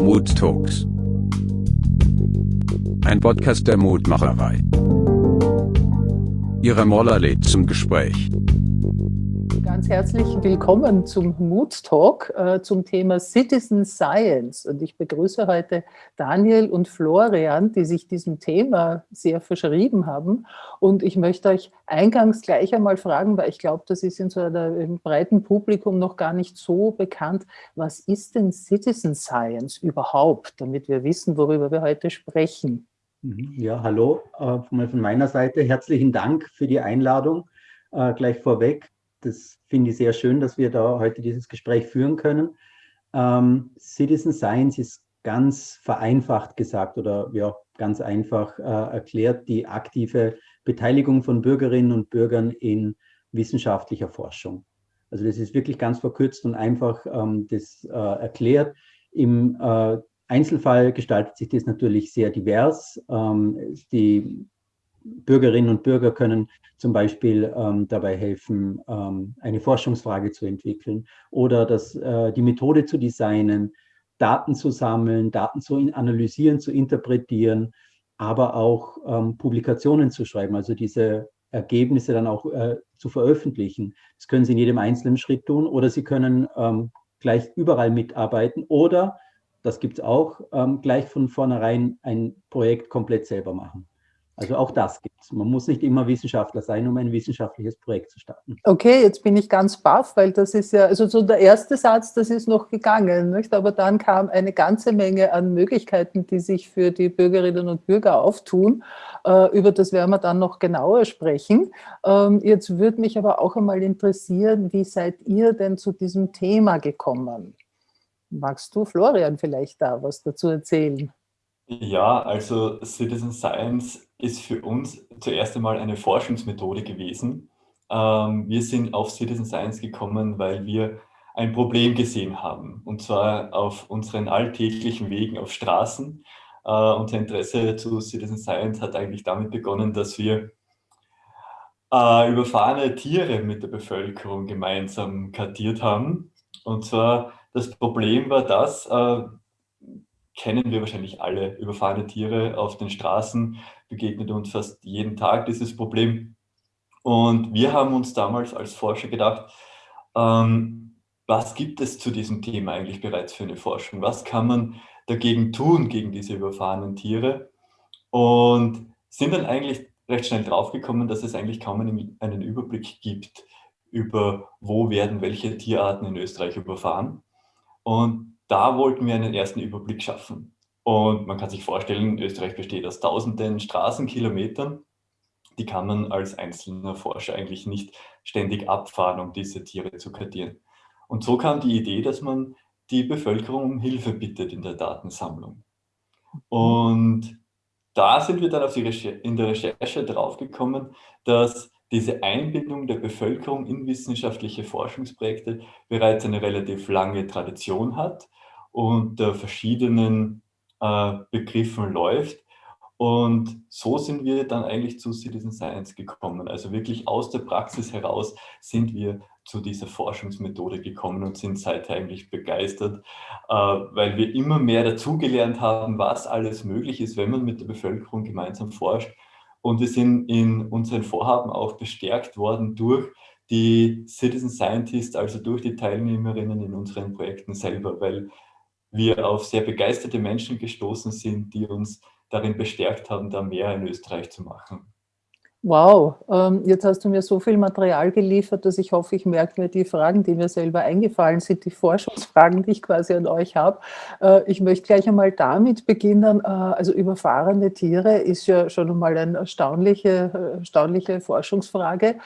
Mood Talks. Ein Podcast der Mutmacherei. Ihre Moller lädt zum Gespräch. Ganz herzlich willkommen zum Mood Talk äh, zum Thema Citizen Science. Und ich begrüße heute Daniel und Florian, die sich diesem Thema sehr verschrieben haben. Und ich möchte euch eingangs gleich einmal fragen, weil ich glaube, das ist in so einem breiten Publikum noch gar nicht so bekannt. Was ist denn Citizen Science überhaupt, damit wir wissen, worüber wir heute sprechen? Mhm. Ja, hallo, äh, von meiner Seite herzlichen Dank für die Einladung. Äh, gleich vorweg, das finde ich sehr schön, dass wir da heute dieses Gespräch führen können. Ähm, Citizen Science ist ganz vereinfacht gesagt oder ja, ganz einfach äh, erklärt die aktive Beteiligung von Bürgerinnen und Bürgern in wissenschaftlicher Forschung. Also das ist wirklich ganz verkürzt und einfach ähm, das äh, erklärt. Im äh, Einzelfall gestaltet sich das natürlich sehr divers. Ähm, die Bürgerinnen und Bürger können zum Beispiel ähm, dabei helfen, ähm, eine Forschungsfrage zu entwickeln oder das, äh, die Methode zu designen, Daten zu sammeln, Daten zu analysieren, zu interpretieren, aber auch ähm, Publikationen zu schreiben, also diese Ergebnisse dann auch äh, zu veröffentlichen. Das können Sie in jedem einzelnen Schritt tun oder Sie können ähm, gleich überall mitarbeiten oder, das gibt es auch, ähm, gleich von vornherein ein Projekt komplett selber machen. Also auch das gibt es. Man muss nicht immer Wissenschaftler sein, um ein wissenschaftliches Projekt zu starten. Okay, jetzt bin ich ganz baff, weil das ist ja, also so der erste Satz, das ist noch gegangen, nicht? aber dann kam eine ganze Menge an Möglichkeiten, die sich für die Bürgerinnen und Bürger auftun. Äh, über das werden wir dann noch genauer sprechen. Ähm, jetzt würde mich aber auch einmal interessieren, wie seid ihr denn zu diesem Thema gekommen? Magst du, Florian, vielleicht da was dazu erzählen? Ja, also Citizen Science ist für uns zuerst einmal eine Forschungsmethode gewesen. Ähm, wir sind auf Citizen Science gekommen, weil wir ein Problem gesehen haben, und zwar auf unseren alltäglichen Wegen auf Straßen. Äh, unser Interesse zu Citizen Science hat eigentlich damit begonnen, dass wir äh, überfahrene Tiere mit der Bevölkerung gemeinsam kartiert haben. Und zwar das Problem war das, äh, kennen wir wahrscheinlich alle. Überfahrene Tiere auf den Straßen begegnet uns fast jeden Tag dieses Problem. Und wir haben uns damals als Forscher gedacht, ähm, was gibt es zu diesem Thema eigentlich bereits für eine Forschung? Was kann man dagegen tun, gegen diese überfahrenen Tiere? Und sind dann eigentlich recht schnell draufgekommen, dass es eigentlich kaum einen, einen Überblick gibt über, wo werden welche Tierarten in Österreich überfahren. Und da wollten wir einen ersten Überblick schaffen. Und man kann sich vorstellen, Österreich besteht aus tausenden Straßenkilometern. Die kann man als einzelner Forscher eigentlich nicht ständig abfahren, um diese Tiere zu kartieren. Und so kam die Idee, dass man die Bevölkerung um Hilfe bittet in der Datensammlung. Und da sind wir dann auf die in der Recherche draufgekommen, dass diese Einbindung der Bevölkerung in wissenschaftliche Forschungsprojekte bereits eine relativ lange Tradition hat unter verschiedenen äh, Begriffen läuft. Und so sind wir dann eigentlich zu Citizen Science gekommen. Also wirklich aus der Praxis heraus sind wir zu dieser Forschungsmethode gekommen und sind seither eigentlich begeistert, äh, weil wir immer mehr dazugelernt haben, was alles möglich ist, wenn man mit der Bevölkerung gemeinsam forscht. Und wir sind in unseren Vorhaben auch bestärkt worden durch die Citizen Scientists, also durch die Teilnehmerinnen in unseren Projekten selber, weil wir auf sehr begeisterte Menschen gestoßen sind, die uns darin bestärkt haben, da mehr in Österreich zu machen. Wow, ähm, jetzt hast du mir so viel Material geliefert, dass ich hoffe, ich merke mir die Fragen, die mir selber eingefallen sind, die Forschungsfragen, die ich quasi an euch habe. Äh, ich möchte gleich einmal damit beginnen. Äh, also überfahrene Tiere ist ja schon einmal eine erstaunliche, erstaunliche Forschungsfrage.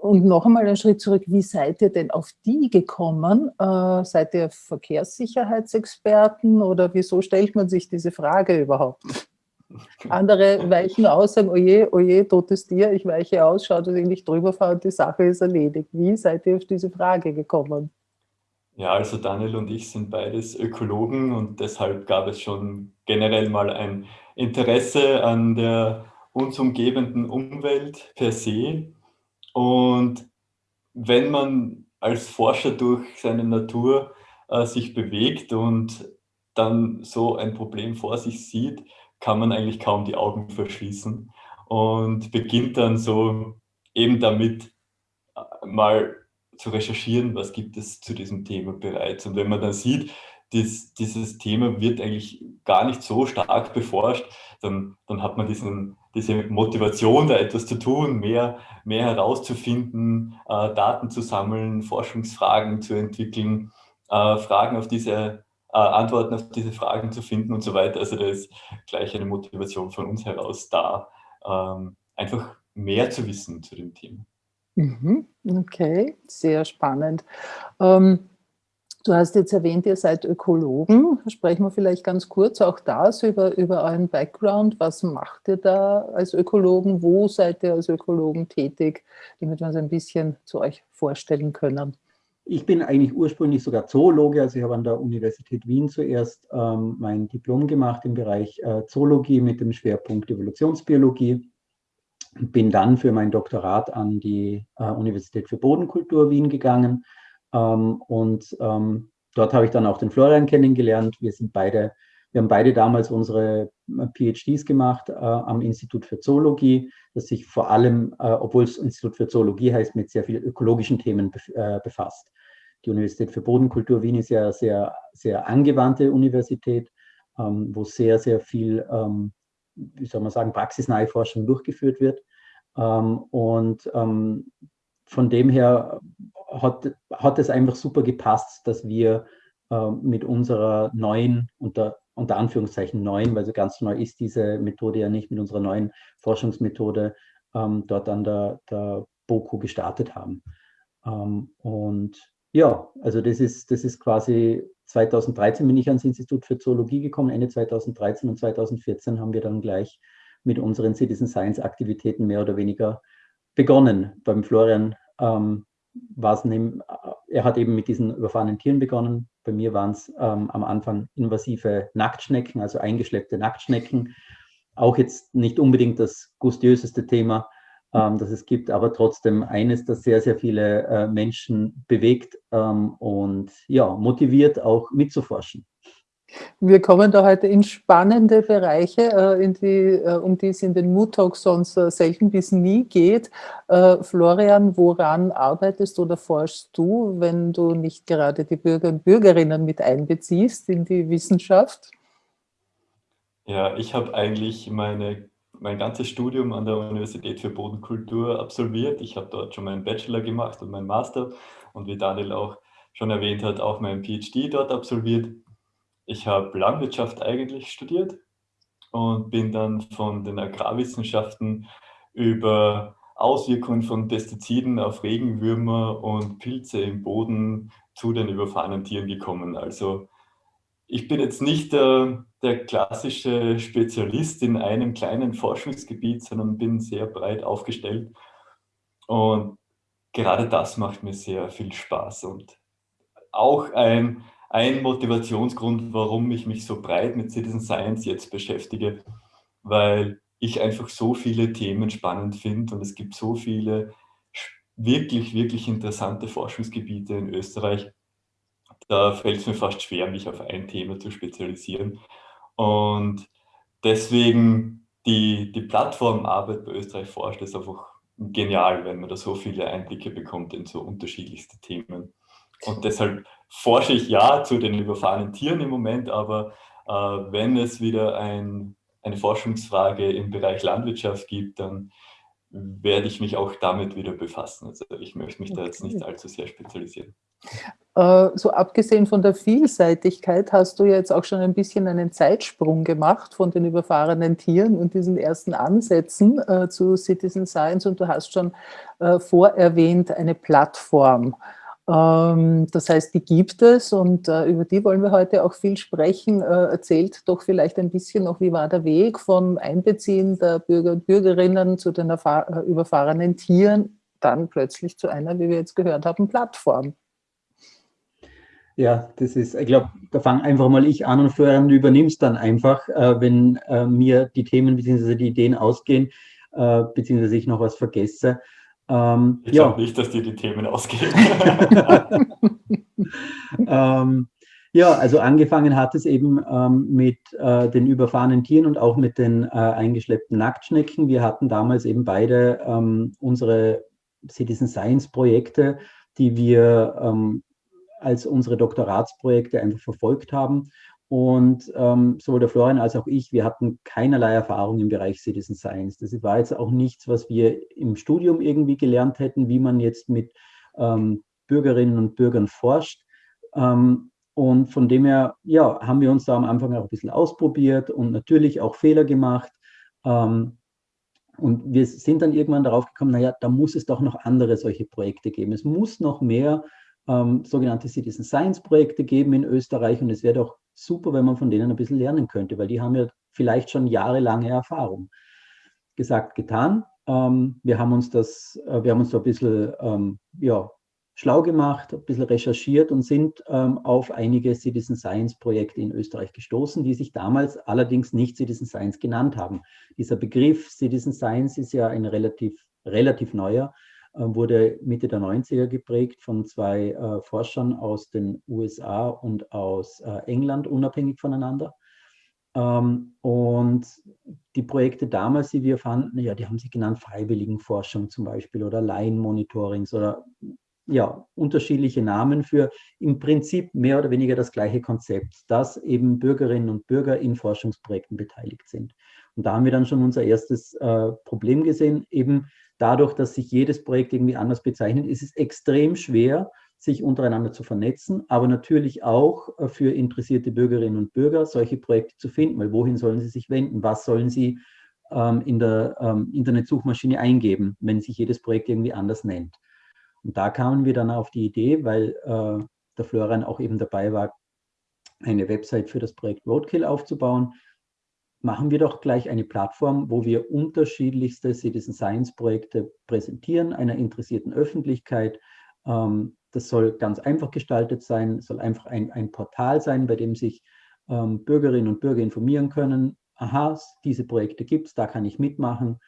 Und noch einmal einen Schritt zurück, wie seid ihr denn auf die gekommen? Äh, seid ihr Verkehrssicherheitsexperten oder wieso stellt man sich diese Frage überhaupt? Andere weichen aus, sagen, oje, oje, totes Tier, ich weiche aus, schaut, dass ich nicht drüber fahre und die Sache ist erledigt. Wie seid ihr auf diese Frage gekommen? Ja, also Daniel und ich sind beides Ökologen und deshalb gab es schon generell mal ein Interesse an der uns umgebenden Umwelt per se. Und wenn man als Forscher durch seine Natur äh, sich bewegt und dann so ein Problem vor sich sieht, kann man eigentlich kaum die Augen verschließen und beginnt dann so eben damit äh, mal zu recherchieren, was gibt es zu diesem Thema bereits. Und wenn man dann sieht, dies, dieses Thema wird eigentlich gar nicht so stark beforscht, dann, dann hat man diesen, diese Motivation, da etwas zu tun, mehr, mehr herauszufinden, äh, Daten zu sammeln, Forschungsfragen zu entwickeln, äh, Fragen auf diese, äh, Antworten auf diese Fragen zu finden und so weiter. Also da ist gleich eine Motivation von uns heraus da, ähm, einfach mehr zu wissen zu dem Thema. Mhm, okay, sehr spannend. Ähm, Du hast jetzt erwähnt, ihr seid Ökologen. Sprechen wir vielleicht ganz kurz auch das über, über euren Background. Was macht ihr da als Ökologen? Wo seid ihr als Ökologen tätig, damit wir uns ein bisschen zu euch vorstellen können? Ich bin eigentlich ursprünglich sogar Zoologe, also ich habe an der Universität Wien zuerst ähm, mein Diplom gemacht im Bereich äh, Zoologie mit dem Schwerpunkt Evolutionsbiologie. Bin dann für mein Doktorat an die äh, Universität für Bodenkultur Wien gegangen ähm, und ähm, dort habe ich dann auch den Florian kennengelernt. Wir sind beide, wir haben beide damals unsere äh, PhDs gemacht äh, am Institut für Zoologie, das sich vor allem, äh, obwohl es Institut für Zoologie heißt, mit sehr vielen ökologischen Themen bef äh, befasst. Die Universität für Bodenkultur Wien ist ja sehr, sehr angewandte Universität, ähm, wo sehr, sehr viel, ähm, wie soll man sagen, praxisnahe Forschung durchgeführt wird. Ähm, und ähm, von dem her hat, hat es einfach super gepasst, dass wir äh, mit unserer neuen, unter, unter Anführungszeichen neuen, weil so ganz neu ist diese Methode ja nicht, mit unserer neuen Forschungsmethode ähm, dort an der, der BOKU gestartet haben. Ähm, und ja, also das ist, das ist quasi 2013 bin ich ans Institut für Zoologie gekommen, Ende 2013 und 2014 haben wir dann gleich mit unseren Citizen Science Aktivitäten mehr oder weniger begonnen. Beim Florian ähm, war es neben, er hat eben mit diesen überfahrenen Tieren begonnen. Bei mir waren es ähm, am Anfang invasive Nacktschnecken, also eingeschleppte Nacktschnecken. Auch jetzt nicht unbedingt das gustiöseste Thema, ähm, das es gibt, aber trotzdem eines, das sehr, sehr viele äh, Menschen bewegt ähm, und ja, motiviert auch mitzuforschen. Wir kommen da heute in spannende Bereiche, äh, in die, äh, um die es in den Mood Talks sonst äh, selten bis nie geht. Florian, woran arbeitest oder forschst du, wenn du nicht gerade die Bürger und Bürgerinnen mit einbeziehst in die Wissenschaft? Ja, ich habe eigentlich meine, mein ganzes Studium an der Universität für Bodenkultur absolviert. Ich habe dort schon meinen Bachelor gemacht und meinen Master und wie Daniel auch schon erwähnt hat, auch meinen PhD dort absolviert. Ich habe Landwirtschaft eigentlich studiert und bin dann von den Agrarwissenschaften über Auswirkungen von Pestiziden auf Regenwürmer und Pilze im Boden zu den überfahrenen Tieren gekommen. Also ich bin jetzt nicht der, der klassische Spezialist in einem kleinen Forschungsgebiet, sondern bin sehr breit aufgestellt. Und gerade das macht mir sehr viel Spaß und auch ein ein Motivationsgrund, warum ich mich so breit mit Citizen Science jetzt beschäftige, weil ich einfach so viele Themen spannend finde und es gibt so viele wirklich, wirklich interessante Forschungsgebiete in Österreich. Da fällt es mir fast schwer, mich auf ein Thema zu spezialisieren. Und deswegen die, die Plattformarbeit bei Österreich forscht ist einfach genial, wenn man da so viele Einblicke bekommt in so unterschiedlichste Themen. Und deshalb forsche ich ja zu den überfahrenen Tieren im Moment, aber äh, wenn es wieder ein, eine Forschungsfrage im Bereich Landwirtschaft gibt, dann werde ich mich auch damit wieder befassen. Also ich möchte mich okay. da jetzt nicht allzu sehr spezialisieren. Äh, so abgesehen von der Vielseitigkeit hast du jetzt auch schon ein bisschen einen Zeitsprung gemacht von den überfahrenen Tieren und diesen ersten Ansätzen äh, zu Citizen Science und du hast schon äh, vorerwähnt eine Plattform. Ähm, das heißt, die gibt es und äh, über die wollen wir heute auch viel sprechen. Äh, erzählt doch vielleicht ein bisschen noch, wie war der Weg vom Einbeziehen der Bürger und Bürgerinnen zu den äh, überfahrenen Tieren, dann plötzlich zu einer, wie wir jetzt gehört haben, Plattform. Ja, das ist, ich glaube, da fange einfach mal ich an und Florian, du übernimmst dann einfach, wenn mir die Themen bzw. die Ideen ausgehen, beziehungsweise ich noch was vergesse. Ähm, ich ja. glaube nicht, dass dir die Themen ausgehen. ähm, Ja, also angefangen hat es eben ähm, mit äh, den überfahrenen Tieren und auch mit den äh, eingeschleppten Nacktschnecken. Wir hatten damals eben beide ähm, unsere Citizen Science Projekte, die wir ähm, als unsere Doktoratsprojekte einfach verfolgt haben. Und ähm, sowohl der Florian als auch ich, wir hatten keinerlei Erfahrung im Bereich Citizen Science. Das war jetzt auch nichts, was wir im Studium irgendwie gelernt hätten, wie man jetzt mit ähm, Bürgerinnen und Bürgern forscht. Ähm, und von dem her, ja, haben wir uns da am Anfang auch ein bisschen ausprobiert und natürlich auch Fehler gemacht. Ähm, und wir sind dann irgendwann darauf gekommen, naja, da muss es doch noch andere solche Projekte geben. Es muss noch mehr ähm, sogenannte Citizen Science Projekte geben in Österreich und es wäre doch super, wenn man von denen ein bisschen lernen könnte, weil die haben ja vielleicht schon jahrelange Erfahrung. Gesagt, getan. Ähm, wir haben uns das, äh, wir haben uns da ein bisschen ähm, ja, schlau gemacht, ein bisschen recherchiert und sind ähm, auf einige Citizen Science Projekte in Österreich gestoßen, die sich damals allerdings nicht Citizen Science genannt haben. Dieser Begriff Citizen Science ist ja ein relativ, relativ neuer, wurde Mitte der 90er geprägt von zwei äh, Forschern aus den USA und aus äh, England, unabhängig voneinander. Ähm, und die Projekte damals, die wir fanden, ja, die haben sich genannt Freiwilligenforschung zum Beispiel oder Laienmonitorings oder ja, unterschiedliche Namen für im Prinzip mehr oder weniger das gleiche Konzept, dass eben Bürgerinnen und Bürger in Forschungsprojekten beteiligt sind. Und da haben wir dann schon unser erstes äh, Problem gesehen, eben dadurch, dass sich jedes Projekt irgendwie anders bezeichnet, ist es extrem schwer, sich untereinander zu vernetzen, aber natürlich auch äh, für interessierte Bürgerinnen und Bürger solche Projekte zu finden, weil wohin sollen sie sich wenden, was sollen sie ähm, in der ähm, Internetsuchmaschine eingeben, wenn sich jedes Projekt irgendwie anders nennt. Und da kamen wir dann auf die Idee, weil äh, der Florian auch eben dabei war, eine Website für das Projekt Roadkill aufzubauen, machen wir doch gleich eine Plattform, wo wir unterschiedlichste Citizen Science Projekte präsentieren, einer interessierten Öffentlichkeit. Ähm, das soll ganz einfach gestaltet sein, soll einfach ein, ein Portal sein, bei dem sich ähm, Bürgerinnen und Bürger informieren können. Aha, diese Projekte gibt es, da kann ich mitmachen.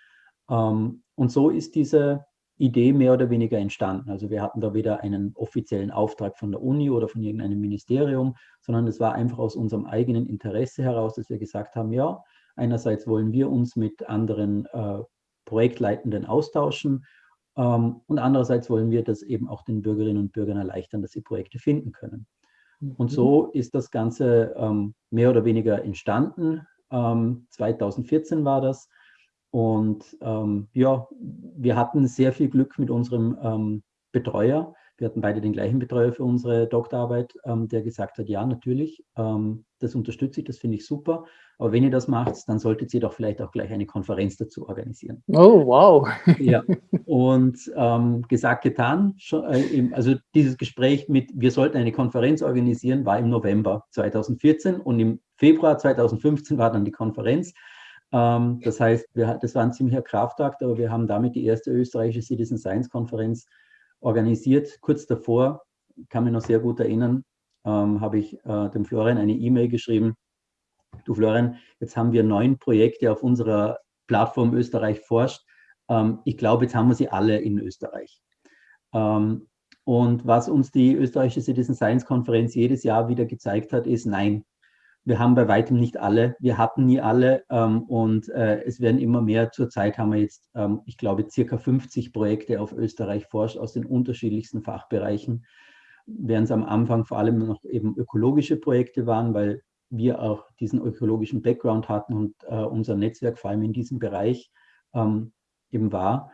Ähm, und so ist diese Idee mehr oder weniger entstanden. Also wir hatten da weder einen offiziellen Auftrag von der Uni oder von irgendeinem Ministerium, sondern es war einfach aus unserem eigenen Interesse heraus, dass wir gesagt haben, ja, einerseits wollen wir uns mit anderen äh, Projektleitenden austauschen ähm, und andererseits wollen wir das eben auch den Bürgerinnen und Bürgern erleichtern, dass sie Projekte finden können. Und mhm. so ist das Ganze ähm, mehr oder weniger entstanden. Ähm, 2014 war das. Und ähm, ja, wir hatten sehr viel Glück mit unserem ähm, Betreuer. Wir hatten beide den gleichen Betreuer für unsere Doktorarbeit, ähm, der gesagt hat, ja, natürlich, ähm, das unterstütze ich, das finde ich super. Aber wenn ihr das macht, dann solltet ihr doch vielleicht auch gleich eine Konferenz dazu organisieren. Oh, wow. ja, und ähm, gesagt, getan. Äh, also dieses Gespräch mit, wir sollten eine Konferenz organisieren, war im November 2014 und im Februar 2015 war dann die Konferenz. Ähm, das heißt, wir, das war ein ziemlicher Kraftakt, aber wir haben damit die erste österreichische Citizen Science Konferenz organisiert. Kurz davor, kann mich noch sehr gut erinnern, ähm, habe ich äh, dem Florian eine E-Mail geschrieben. Du Florian, jetzt haben wir neun Projekte auf unserer Plattform Österreich forscht. Ähm, ich glaube, jetzt haben wir sie alle in Österreich. Ähm, und was uns die österreichische Citizen Science Konferenz jedes Jahr wieder gezeigt hat, ist, nein, wir haben bei weitem nicht alle, wir hatten nie alle ähm, und äh, es werden immer mehr. Zurzeit haben wir jetzt, ähm, ich glaube, circa 50 Projekte auf Österreich forscht aus den unterschiedlichsten Fachbereichen, während es am Anfang vor allem noch eben ökologische Projekte waren, weil wir auch diesen ökologischen Background hatten und äh, unser Netzwerk vor allem in diesem Bereich ähm, eben war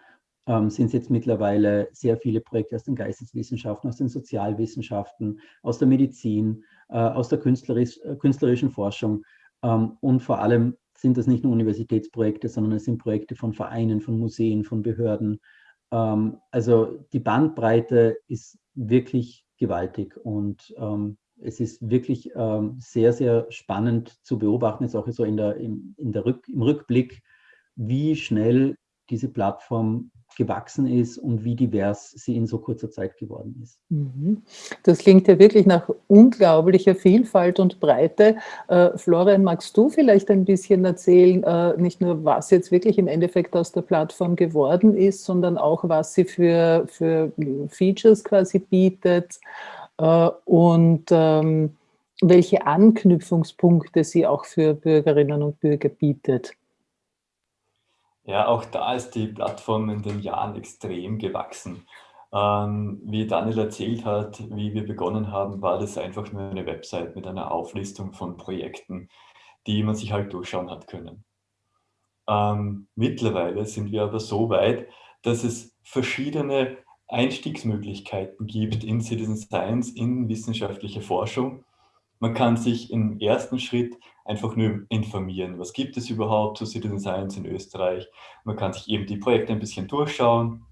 ähm, sind es jetzt mittlerweile sehr viele Projekte aus den Geisteswissenschaften, aus den Sozialwissenschaften, aus der Medizin, aus der künstlerisch, äh, künstlerischen Forschung ähm, und vor allem sind das nicht nur Universitätsprojekte, sondern es sind Projekte von Vereinen, von Museen, von Behörden. Ähm, also die Bandbreite ist wirklich gewaltig und ähm, es ist wirklich sehr, sehr spannend zu beobachten, jetzt auch so in der, in, in der Rück, im Rückblick, wie schnell diese Plattform gewachsen ist und wie divers sie in so kurzer Zeit geworden ist. Mhm. Das klingt ja wirklich nach unglaublicher Vielfalt und Breite. Äh, Florian, magst du vielleicht ein bisschen erzählen, äh, nicht nur was jetzt wirklich im Endeffekt aus der Plattform geworden ist, sondern auch was sie für, für Features quasi bietet äh, und ähm, welche Anknüpfungspunkte sie auch für Bürgerinnen und Bürger bietet. Ja, auch da ist die Plattform in den Jahren extrem gewachsen. Ähm, wie Daniel erzählt hat, wie wir begonnen haben, war das einfach nur eine Website mit einer Auflistung von Projekten, die man sich halt durchschauen hat können. Ähm, mittlerweile sind wir aber so weit, dass es verschiedene Einstiegsmöglichkeiten gibt in Citizen Science, in wissenschaftliche Forschung. Man kann sich im ersten Schritt einfach nur informieren, was gibt es überhaupt zu Citizen Science in Österreich. Man kann sich eben die Projekte ein bisschen durchschauen,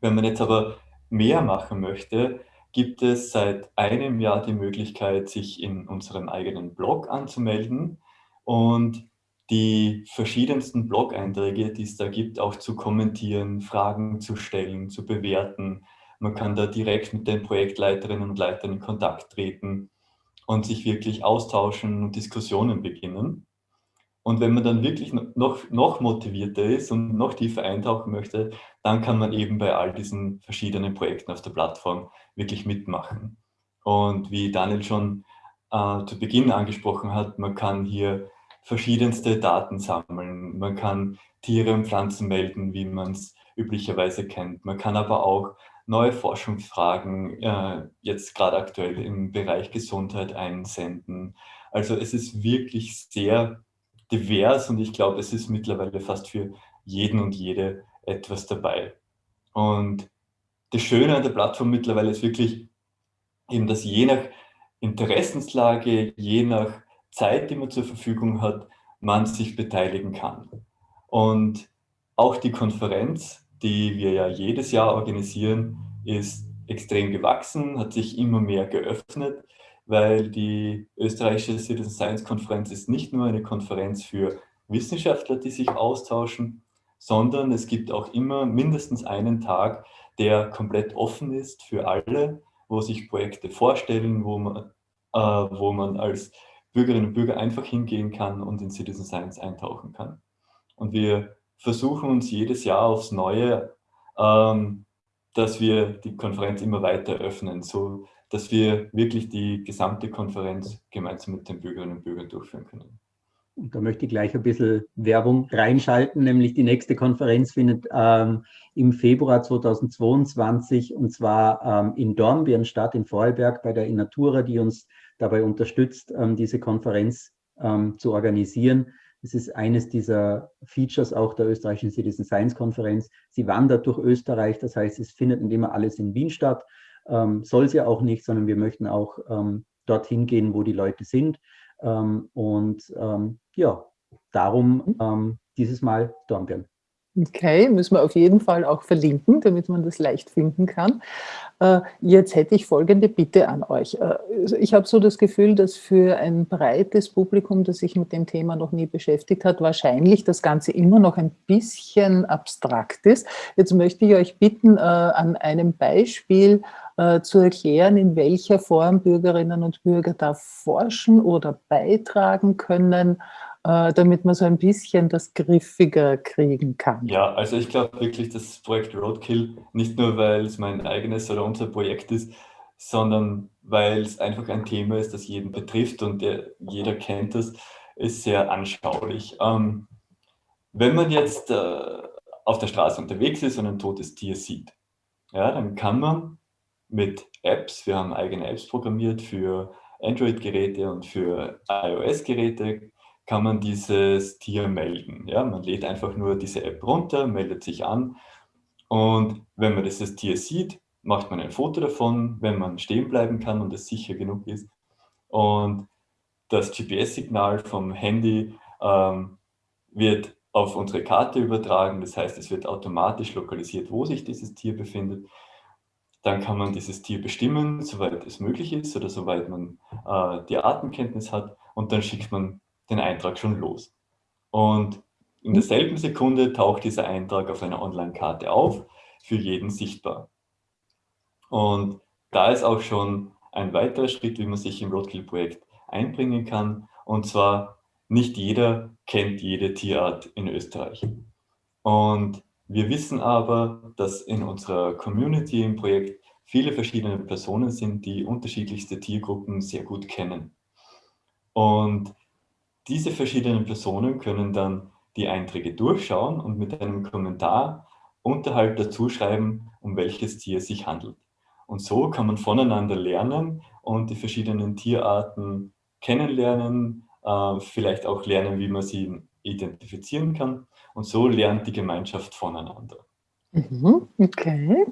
wenn man jetzt aber mehr machen möchte, gibt es seit einem Jahr die Möglichkeit, sich in unserem eigenen Blog anzumelden und die verschiedensten Blog-Einträge, die es da gibt, auch zu kommentieren, Fragen zu stellen, zu bewerten. Man kann da direkt mit den Projektleiterinnen und Leitern in Kontakt treten und sich wirklich austauschen und Diskussionen beginnen. Und wenn man dann wirklich noch, noch motivierter ist und noch tiefer eintauchen möchte, dann kann man eben bei all diesen verschiedenen Projekten auf der Plattform wirklich mitmachen. Und wie Daniel schon äh, zu Beginn angesprochen hat, man kann hier verschiedenste Daten sammeln. Man kann Tiere und Pflanzen melden, wie man es üblicherweise kennt. Man kann aber auch neue Forschungsfragen äh, jetzt gerade aktuell im Bereich Gesundheit einsenden. Also es ist wirklich sehr divers und ich glaube, es ist mittlerweile fast für jeden und jede etwas dabei. Und das Schöne an der Plattform mittlerweile ist wirklich eben, dass je nach Interessenslage, je nach Zeit, die man zur Verfügung hat, man sich beteiligen kann. Und auch die Konferenz, die wir ja jedes Jahr organisieren, ist extrem gewachsen, hat sich immer mehr geöffnet weil die österreichische Citizen Science Konferenz ist nicht nur eine Konferenz für Wissenschaftler, die sich austauschen, sondern es gibt auch immer mindestens einen Tag, der komplett offen ist für alle, wo sich Projekte vorstellen, wo man, äh, wo man als Bürgerinnen und Bürger einfach hingehen kann und in Citizen Science eintauchen kann. Und wir versuchen uns jedes Jahr aufs Neue, ähm, dass wir die Konferenz immer weiter öffnen, so dass wir wirklich die gesamte Konferenz gemeinsam mit den Bürgerinnen und Bürgern durchführen können. Und da möchte ich gleich ein bisschen Werbung reinschalten, nämlich die nächste Konferenz findet ähm, im Februar 2022 und zwar ähm, in Dornbirn statt, in Vorarlberg bei der Innatura, die uns dabei unterstützt, ähm, diese Konferenz ähm, zu organisieren. Es ist eines dieser Features auch der österreichischen Citizen Science Konferenz. Sie wandert durch Österreich, das heißt, es findet nicht immer alles in Wien statt, ähm, soll es ja auch nicht, sondern wir möchten auch ähm, dorthin gehen, wo die Leute sind. Ähm, und ähm, ja, darum ähm, dieses Mal Dornbirn. Okay, müssen wir auf jeden Fall auch verlinken, damit man das leicht finden kann. Äh, jetzt hätte ich folgende Bitte an euch. Äh, also ich habe so das Gefühl, dass für ein breites Publikum, das sich mit dem Thema noch nie beschäftigt hat, wahrscheinlich das Ganze immer noch ein bisschen abstrakt ist. Jetzt möchte ich euch bitten, äh, an einem Beispiel zu erklären, in welcher Form Bürgerinnen und Bürger da forschen oder beitragen können damit man so ein bisschen das griffiger kriegen kann. Ja, also ich glaube wirklich, das Projekt Roadkill, nicht nur weil es mein eigenes oder unser Projekt ist, sondern weil es einfach ein Thema ist, das jeden betrifft und der, jeder kennt es, ist sehr anschaulich. Ähm, wenn man jetzt äh, auf der Straße unterwegs ist und ein totes Tier sieht, ja, dann kann man mit Apps, wir haben eigene Apps programmiert für Android-Geräte und für iOS-Geräte, kann man dieses Tier melden. Ja, man lädt einfach nur diese App runter, meldet sich an und wenn man dieses Tier sieht, macht man ein Foto davon, wenn man stehen bleiben kann und es sicher genug ist. Und das GPS-Signal vom Handy ähm, wird auf unsere Karte übertragen. Das heißt, es wird automatisch lokalisiert, wo sich dieses Tier befindet. Dann kann man dieses Tier bestimmen, soweit es möglich ist oder soweit man äh, die Artenkenntnis hat. Und dann schickt man den Eintrag schon los. Und in derselben Sekunde taucht dieser Eintrag auf einer Online-Karte auf, für jeden sichtbar. Und da ist auch schon ein weiterer Schritt, wie man sich im Roadkill-Projekt einbringen kann. Und zwar, nicht jeder kennt jede Tierart in Österreich. Und wir wissen aber, dass in unserer Community im Projekt viele verschiedene Personen sind, die unterschiedlichste Tiergruppen sehr gut kennen. Und diese verschiedenen Personen können dann die Einträge durchschauen und mit einem Kommentar unterhalb dazu schreiben, um welches Tier es sich handelt. Und so kann man voneinander lernen und die verschiedenen Tierarten kennenlernen, äh, vielleicht auch lernen, wie man sie identifizieren kann. Und so lernt die Gemeinschaft voneinander. Mhm, okay.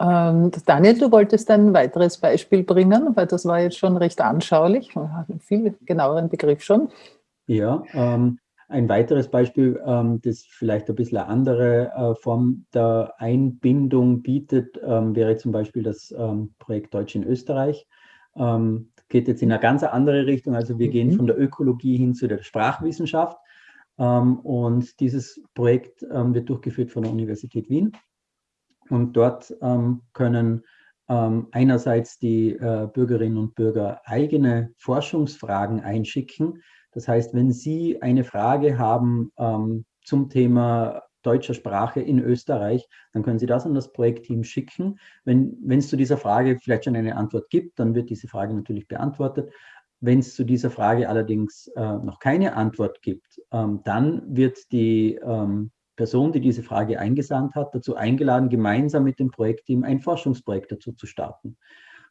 Ähm, Daniel, du wolltest ein weiteres Beispiel bringen, weil das war jetzt schon recht anschaulich. Man hat einen viel genaueren Begriff schon. Ja, ähm, ein weiteres Beispiel, ähm, das vielleicht ein bisschen eine andere äh, Form der Einbindung bietet, ähm, wäre zum Beispiel das ähm, Projekt Deutsch in Österreich. Ähm, geht jetzt in eine ganz andere Richtung. Also wir mhm. gehen von der Ökologie hin zu der Sprachwissenschaft. Und dieses Projekt wird durchgeführt von der Universität Wien. Und dort ähm, können einerseits die äh, Bürgerinnen und Bürger eigene Forschungsfragen einschicken. Das heißt, wenn Sie eine Frage haben zum Thema deutscher Sprache in Österreich, dann können Sie das an das Projektteam schicken. Wenn, wenn es zu dieser Frage vielleicht schon eine Antwort gibt, dann wird diese Frage natürlich beantwortet. Wenn es zu dieser Frage allerdings äh, noch keine Antwort gibt, ähm, dann wird die ähm, Person, die diese Frage eingesandt hat, dazu eingeladen, gemeinsam mit dem Projektteam ein Forschungsprojekt dazu zu starten,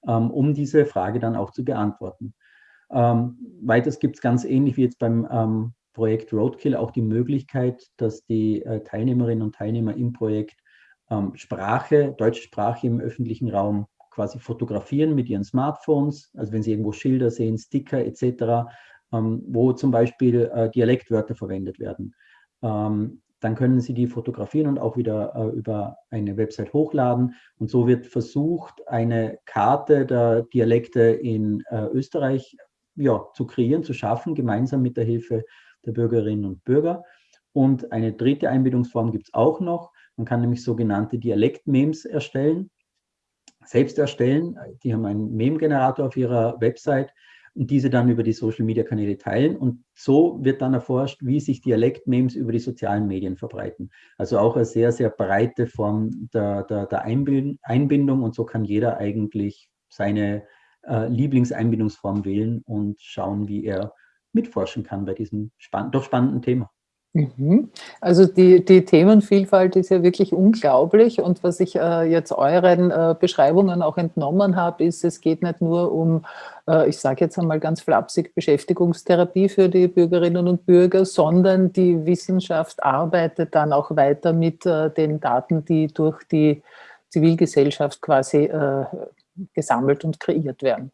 ähm, um diese Frage dann auch zu beantworten. Ähm, weiters gibt es ganz ähnlich wie jetzt beim ähm, Projekt Roadkill auch die Möglichkeit, dass die äh, Teilnehmerinnen und Teilnehmer im Projekt Sprache, deutsche Sprache im öffentlichen Raum quasi fotografieren mit ihren Smartphones, also wenn Sie irgendwo Schilder sehen, Sticker etc., wo zum Beispiel äh, Dialektwörter verwendet werden. Dann können Sie die fotografieren und auch wieder äh, über eine Website hochladen. Und so wird versucht, eine Karte der Dialekte in äh, Österreich ja, zu kreieren, zu schaffen, gemeinsam mit der Hilfe der Bürgerinnen und Bürger. Und eine dritte Einbindungsform gibt es auch noch. Man kann nämlich sogenannte Dialekt-Memes erstellen selbst erstellen. Die haben einen Meme-Generator auf ihrer Website und diese dann über die Social-Media-Kanäle teilen. Und so wird dann erforscht, wie sich Dialekt-Memes über die sozialen Medien verbreiten. Also auch eine sehr, sehr breite Form der, der, der Einbindung. Und so kann jeder eigentlich seine äh, Lieblingseinbindungsform wählen und schauen, wie er mitforschen kann bei diesem spann doch spannenden Thema. Mhm. Also die, die Themenvielfalt ist ja wirklich unglaublich und was ich äh, jetzt euren äh, Beschreibungen auch entnommen habe, ist, es geht nicht nur um, äh, ich sage jetzt einmal ganz flapsig, Beschäftigungstherapie für die Bürgerinnen und Bürger, sondern die Wissenschaft arbeitet dann auch weiter mit äh, den Daten, die durch die Zivilgesellschaft quasi äh, gesammelt und kreiert werden.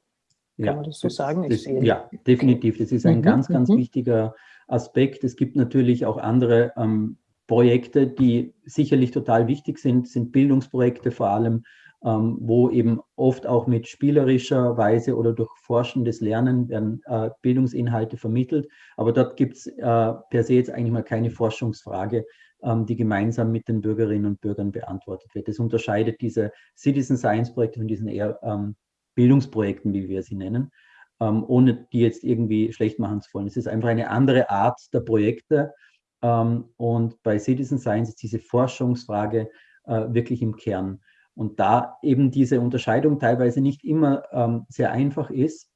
Kann ja, man das so sagen? Das, ja, definitiv. Das ist ein mhm. ganz, ganz mhm. wichtiger Aspekt. Es gibt natürlich auch andere ähm, Projekte, die sicherlich total wichtig sind, sind Bildungsprojekte vor allem, ähm, wo eben oft auch mit spielerischer Weise oder durch forschendes Lernen werden äh, Bildungsinhalte vermittelt. Aber dort gibt es äh, per se jetzt eigentlich mal keine Forschungsfrage, ähm, die gemeinsam mit den Bürgerinnen und Bürgern beantwortet wird. Das unterscheidet diese Citizen Science Projekte von diesen eher ähm, Bildungsprojekten, wie wir sie nennen ähm, ohne die jetzt irgendwie schlecht machen zu wollen. Es ist einfach eine andere Art der Projekte. Ähm, und bei Citizen Science ist diese Forschungsfrage äh, wirklich im Kern. Und da eben diese Unterscheidung teilweise nicht immer ähm, sehr einfach ist,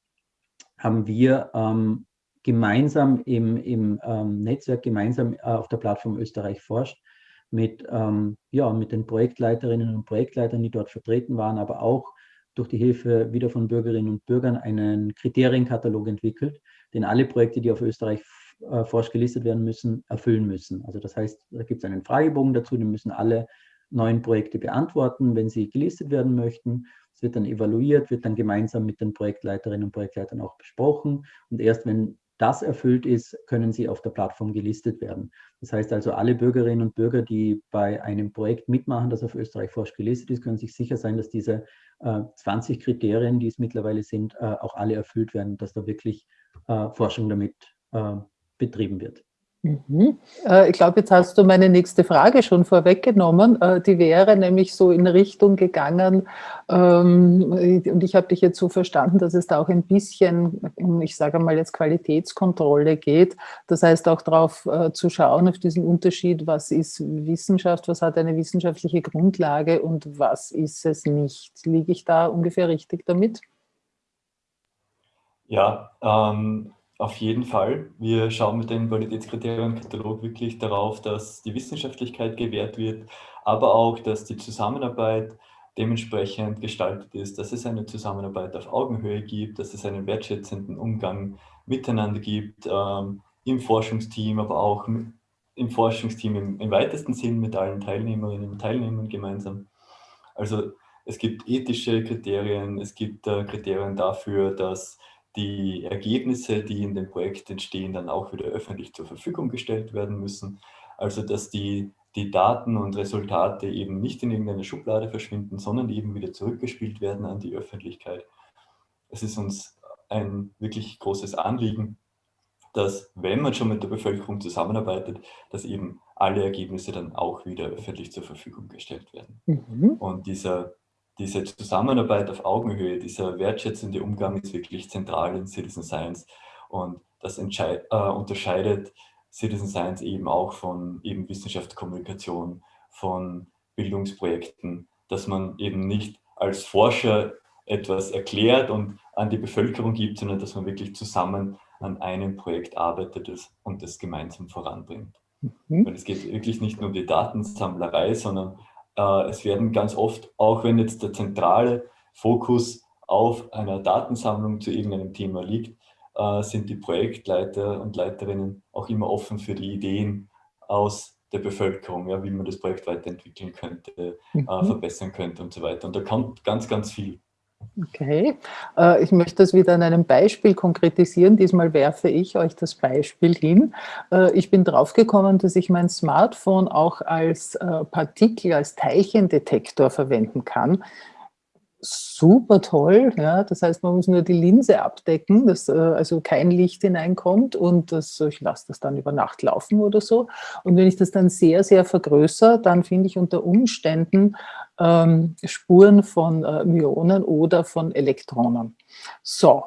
haben wir ähm, gemeinsam im, im ähm, Netzwerk, gemeinsam äh, auf der Plattform Österreich forscht, mit, ähm, ja, mit den Projektleiterinnen und Projektleitern, die dort vertreten waren, aber auch durch die Hilfe wieder von Bürgerinnen und Bürgern einen Kriterienkatalog entwickelt, den alle Projekte, die auf Österreich äh, forsch gelistet werden müssen, erfüllen müssen. Also das heißt, da gibt es einen Fragebogen dazu, den müssen alle neuen Projekte beantworten, wenn sie gelistet werden möchten. Es wird dann evaluiert, wird dann gemeinsam mit den Projektleiterinnen und Projektleitern auch besprochen. Und erst wenn das erfüllt ist, können sie auf der Plattform gelistet werden. Das heißt also, alle Bürgerinnen und Bürger, die bei einem Projekt mitmachen, das auf Österreich Forsch gelistet ist, können sich sicher sein, dass diese äh, 20 Kriterien, die es mittlerweile sind, äh, auch alle erfüllt werden, dass da wirklich äh, Forschung damit äh, betrieben wird. Mhm. Äh, ich glaube, jetzt hast du meine nächste Frage schon vorweggenommen. Äh, die wäre nämlich so in Richtung gegangen, ähm, und ich habe dich jetzt so verstanden, dass es da auch ein bisschen, ich sage mal jetzt Qualitätskontrolle geht. Das heißt auch darauf äh, zu schauen, auf diesen Unterschied, was ist Wissenschaft, was hat eine wissenschaftliche Grundlage und was ist es nicht. Liege ich da ungefähr richtig damit? Ja, ähm, auf jeden Fall. Wir schauen mit dem Qualitätskriterienkatalog wirklich darauf, dass die Wissenschaftlichkeit gewährt wird, aber auch, dass die Zusammenarbeit dementsprechend gestaltet ist, dass es eine Zusammenarbeit auf Augenhöhe gibt, dass es einen wertschätzenden Umgang miteinander gibt, ähm, im Forschungsteam, aber auch im Forschungsteam im, im, weitesten Sinn mit allen Teilnehmerinnen und Teilnehmern gemeinsam. Also es gibt ethische Kriterien, es gibt äh, Kriterien dafür, dass die Ergebnisse, die in dem Projekt entstehen, dann auch wieder öffentlich zur Verfügung gestellt werden müssen. Also dass die, die Daten und Resultate eben nicht in irgendeiner Schublade verschwinden, sondern eben wieder zurückgespielt werden an die Öffentlichkeit. Es ist uns ein wirklich großes Anliegen, dass wenn man schon mit der Bevölkerung zusammenarbeitet, dass eben alle Ergebnisse dann auch wieder öffentlich zur Verfügung gestellt werden. Mhm. Und dieser diese Zusammenarbeit auf Augenhöhe, dieser wertschätzende Umgang ist wirklich zentral in Citizen Science und das äh, unterscheidet Citizen Science eben auch von eben Wissenschaftskommunikation, von Bildungsprojekten, dass man eben nicht als Forscher etwas erklärt und an die Bevölkerung gibt, sondern dass man wirklich zusammen an einem Projekt arbeitet und das gemeinsam voranbringt. Mhm. Weil es geht wirklich nicht nur um die Datensammlerei, sondern äh, es werden ganz oft, auch wenn jetzt der zentrale Fokus auf einer Datensammlung zu irgendeinem Thema liegt, äh, sind die Projektleiter und Leiterinnen auch immer offen für die Ideen aus der Bevölkerung, ja, wie man das Projekt weiterentwickeln könnte, äh, mhm. verbessern könnte und so weiter. Und da kommt ganz, ganz viel. Okay, äh, ich möchte das wieder an einem Beispiel konkretisieren. Diesmal werfe ich euch das Beispiel hin. Äh, ich bin draufgekommen, dass ich mein Smartphone auch als äh, Partikel, als Teilchendetektor verwenden kann super toll. Ja, das heißt, man muss nur die Linse abdecken, dass also kein Licht hineinkommt und das, ich lasse das dann über Nacht laufen oder so. Und wenn ich das dann sehr, sehr vergrößere, dann finde ich unter Umständen ähm, Spuren von äh, Myonen oder von Elektronen. So,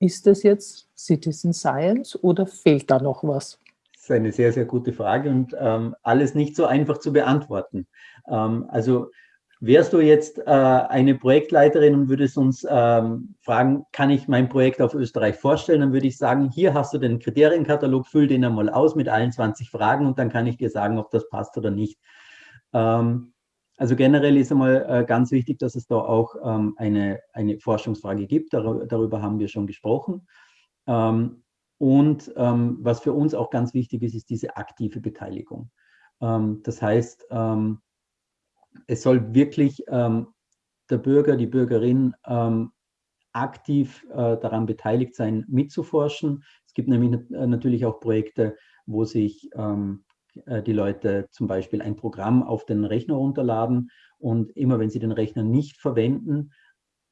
ist das jetzt Citizen Science oder fehlt da noch was? Das ist eine sehr, sehr gute Frage und ähm, alles nicht so einfach zu beantworten. Ähm, also Wärst du jetzt äh, eine Projektleiterin und würdest uns ähm, fragen, kann ich mein Projekt auf Österreich vorstellen, dann würde ich sagen, hier hast du den Kriterienkatalog, füll den einmal aus mit allen 20 Fragen und dann kann ich dir sagen, ob das passt oder nicht. Ähm, also generell ist einmal äh, ganz wichtig, dass es da auch ähm, eine, eine Forschungsfrage gibt, Dar darüber haben wir schon gesprochen. Ähm, und ähm, was für uns auch ganz wichtig ist, ist diese aktive Beteiligung. Das heißt, es soll wirklich der Bürger, die Bürgerin aktiv äh, daran beteiligt sein, mitzuforschen. Es gibt nämlich äh, natürlich auch Projekte, wo sich ähm, äh, die Leute zum Beispiel ein Programm auf den Rechner runterladen und immer wenn sie den Rechner nicht verwenden,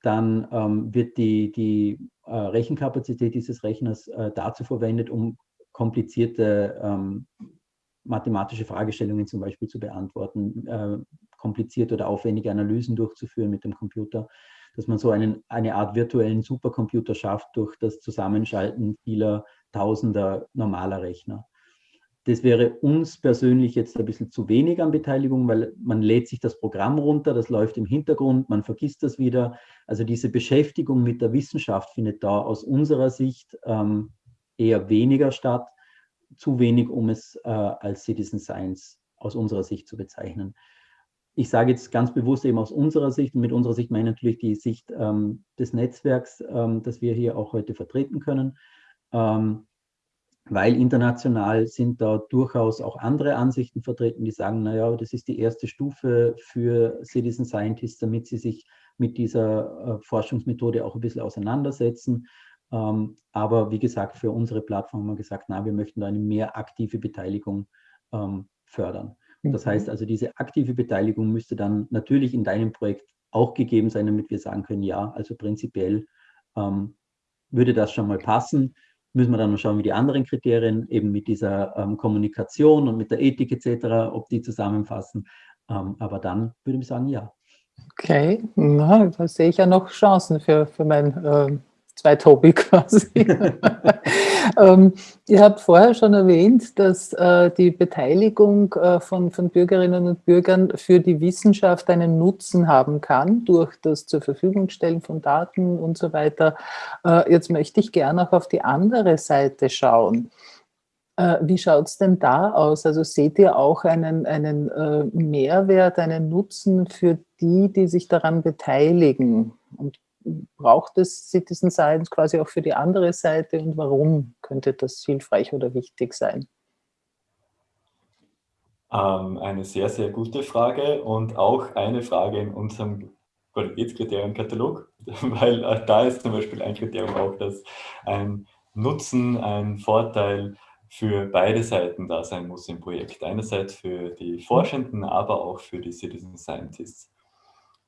dann ähm, wird die, die äh, Rechenkapazität dieses Rechners äh, dazu verwendet, um komplizierte ähm, mathematische Fragestellungen zum Beispiel zu beantworten, äh, komplizierte oder aufwendige Analysen durchzuführen mit dem Computer, dass man so einen, eine Art virtuellen Supercomputer schafft durch das Zusammenschalten vieler tausender normaler Rechner. Das wäre uns persönlich jetzt ein bisschen zu wenig an Beteiligung, weil man lädt sich das Programm runter, das läuft im Hintergrund, man vergisst das wieder. Also diese Beschäftigung mit der Wissenschaft findet da aus unserer Sicht ähm, eher weniger statt zu wenig, um es äh, als Citizen Science aus unserer Sicht zu bezeichnen. Ich sage jetzt ganz bewusst eben aus unserer Sicht, und mit unserer Sicht meine ich natürlich die Sicht ähm, des Netzwerks, ähm, das wir hier auch heute vertreten können, ähm, weil international sind da durchaus auch andere Ansichten vertreten, die sagen, naja, das ist die erste Stufe für Citizen Scientists, damit sie sich mit dieser äh, Forschungsmethode auch ein bisschen auseinandersetzen. Ähm, aber wie gesagt, für unsere Plattform haben wir gesagt, na, wir möchten da eine mehr aktive Beteiligung ähm, fördern. Das heißt mhm. also, diese aktive Beteiligung müsste dann natürlich in deinem Projekt auch gegeben sein, damit wir sagen können, ja, also prinzipiell ähm, würde das schon mal passen. Müssen wir dann noch schauen, wie die anderen Kriterien eben mit dieser ähm, Kommunikation und mit der Ethik etc., ob die zusammenfassen. Ähm, aber dann würde ich sagen, ja. Okay, na, da sehe ich ja noch Chancen für, für mein äh, Zweithobby quasi. ähm, ihr habt vorher schon erwähnt, dass äh, die Beteiligung äh, von, von Bürgerinnen und Bürgern für die Wissenschaft einen Nutzen haben kann, durch das zur Verfügung stellen von Daten und so weiter. Äh, jetzt möchte ich gerne auch auf die andere Seite schauen. Äh, wie schaut es denn da aus? Also seht ihr auch einen, einen äh, Mehrwert, einen Nutzen für die, die sich daran beteiligen? Und braucht es Citizen Science quasi auch für die andere Seite und warum könnte das hilfreich oder wichtig sein? Ähm, eine sehr, sehr gute Frage und auch eine Frage in unserem Qualitätskriterienkatalog, weil äh, da ist zum Beispiel ein Kriterium auch, dass ein Nutzen, ein Vorteil für beide Seiten da sein muss im Projekt. Einerseits für die Forschenden, aber auch für die Citizen Scientists.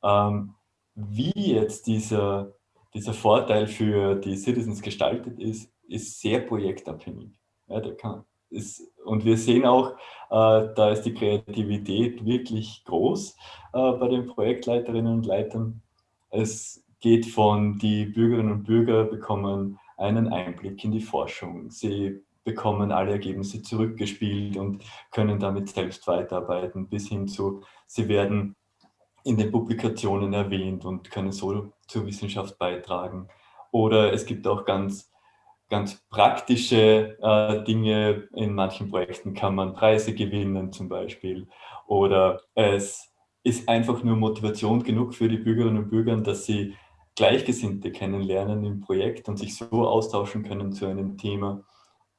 Ähm, wie jetzt dieser, dieser Vorteil für die Citizens gestaltet ist, ist sehr projektabhängig. Ja, der kann, ist, und wir sehen auch, äh, da ist die Kreativität wirklich groß äh, bei den Projektleiterinnen und Leitern. Es geht von, die Bürgerinnen und Bürger bekommen einen Einblick in die Forschung. Sie bekommen alle Ergebnisse zurückgespielt und können damit selbst weiterarbeiten, bis hin zu, sie werden in den Publikationen erwähnt und können so zur Wissenschaft beitragen. Oder es gibt auch ganz, ganz praktische äh, Dinge. In manchen Projekten kann man Preise gewinnen zum Beispiel. Oder es ist einfach nur Motivation genug für die Bürgerinnen und Bürger, dass sie Gleichgesinnte kennenlernen im Projekt und sich so austauschen können zu einem Thema.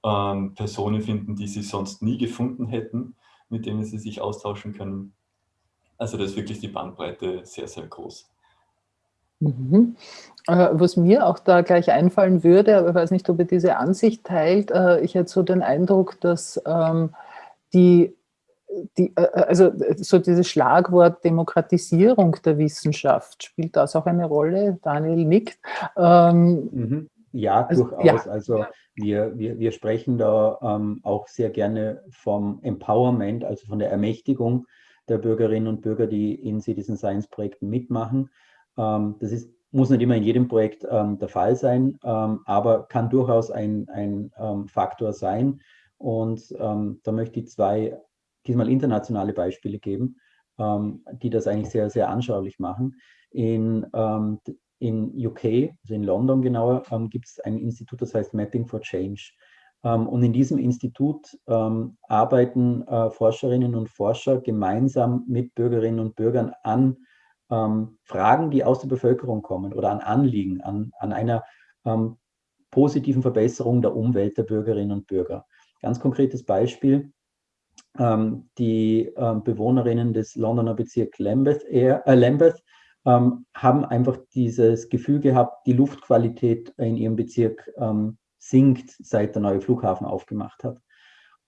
Ähm, Personen finden, die sie sonst nie gefunden hätten, mit denen sie sich austauschen können. Also das ist wirklich die Bandbreite sehr, sehr groß. Mhm. Äh, was mir auch da gleich einfallen würde, aber ich weiß nicht, ob ihr diese Ansicht teilt, äh, ich hätte so den Eindruck, dass ähm, die, die, äh, also so dieses Schlagwort Demokratisierung der Wissenschaft, spielt das auch eine Rolle? Daniel nickt. Ähm, mhm. Ja, also, durchaus. Ja. Also wir, wir, wir sprechen da ähm, auch sehr gerne vom Empowerment, also von der Ermächtigung der Bürgerinnen und Bürger, die in Citizen Science Projekten mitmachen. Ähm, das ist, muss nicht immer in jedem Projekt ähm, der Fall sein, ähm, aber kann durchaus ein, ein Faktor sein. Und da möchte ich zwei, diesmal internationale Beispiele geben, die das eigentlich sehr, sehr anschaulich machen. In, in UK, also in London genauer, gibt es ein Institut, das heißt Mapping for Change. Ähm, und in diesem Institut ähm, arbeiten äh, Forscherinnen und Forscher gemeinsam mit Bürgerinnen und Bürgern an ähm, Fragen, die aus der Bevölkerung kommen oder an Anliegen, an, an einer positiven Verbesserung der Umwelt der Bürgerinnen und Bürger. Ganz konkretes Beispiel, die Bewohnerinnen des Londoner Bezirks Lambeth, äh, Lambeth haben einfach dieses Gefühl gehabt, die Luftqualität in ihrem Bezirk sinkt, seit der neue Flughafen aufgemacht hat.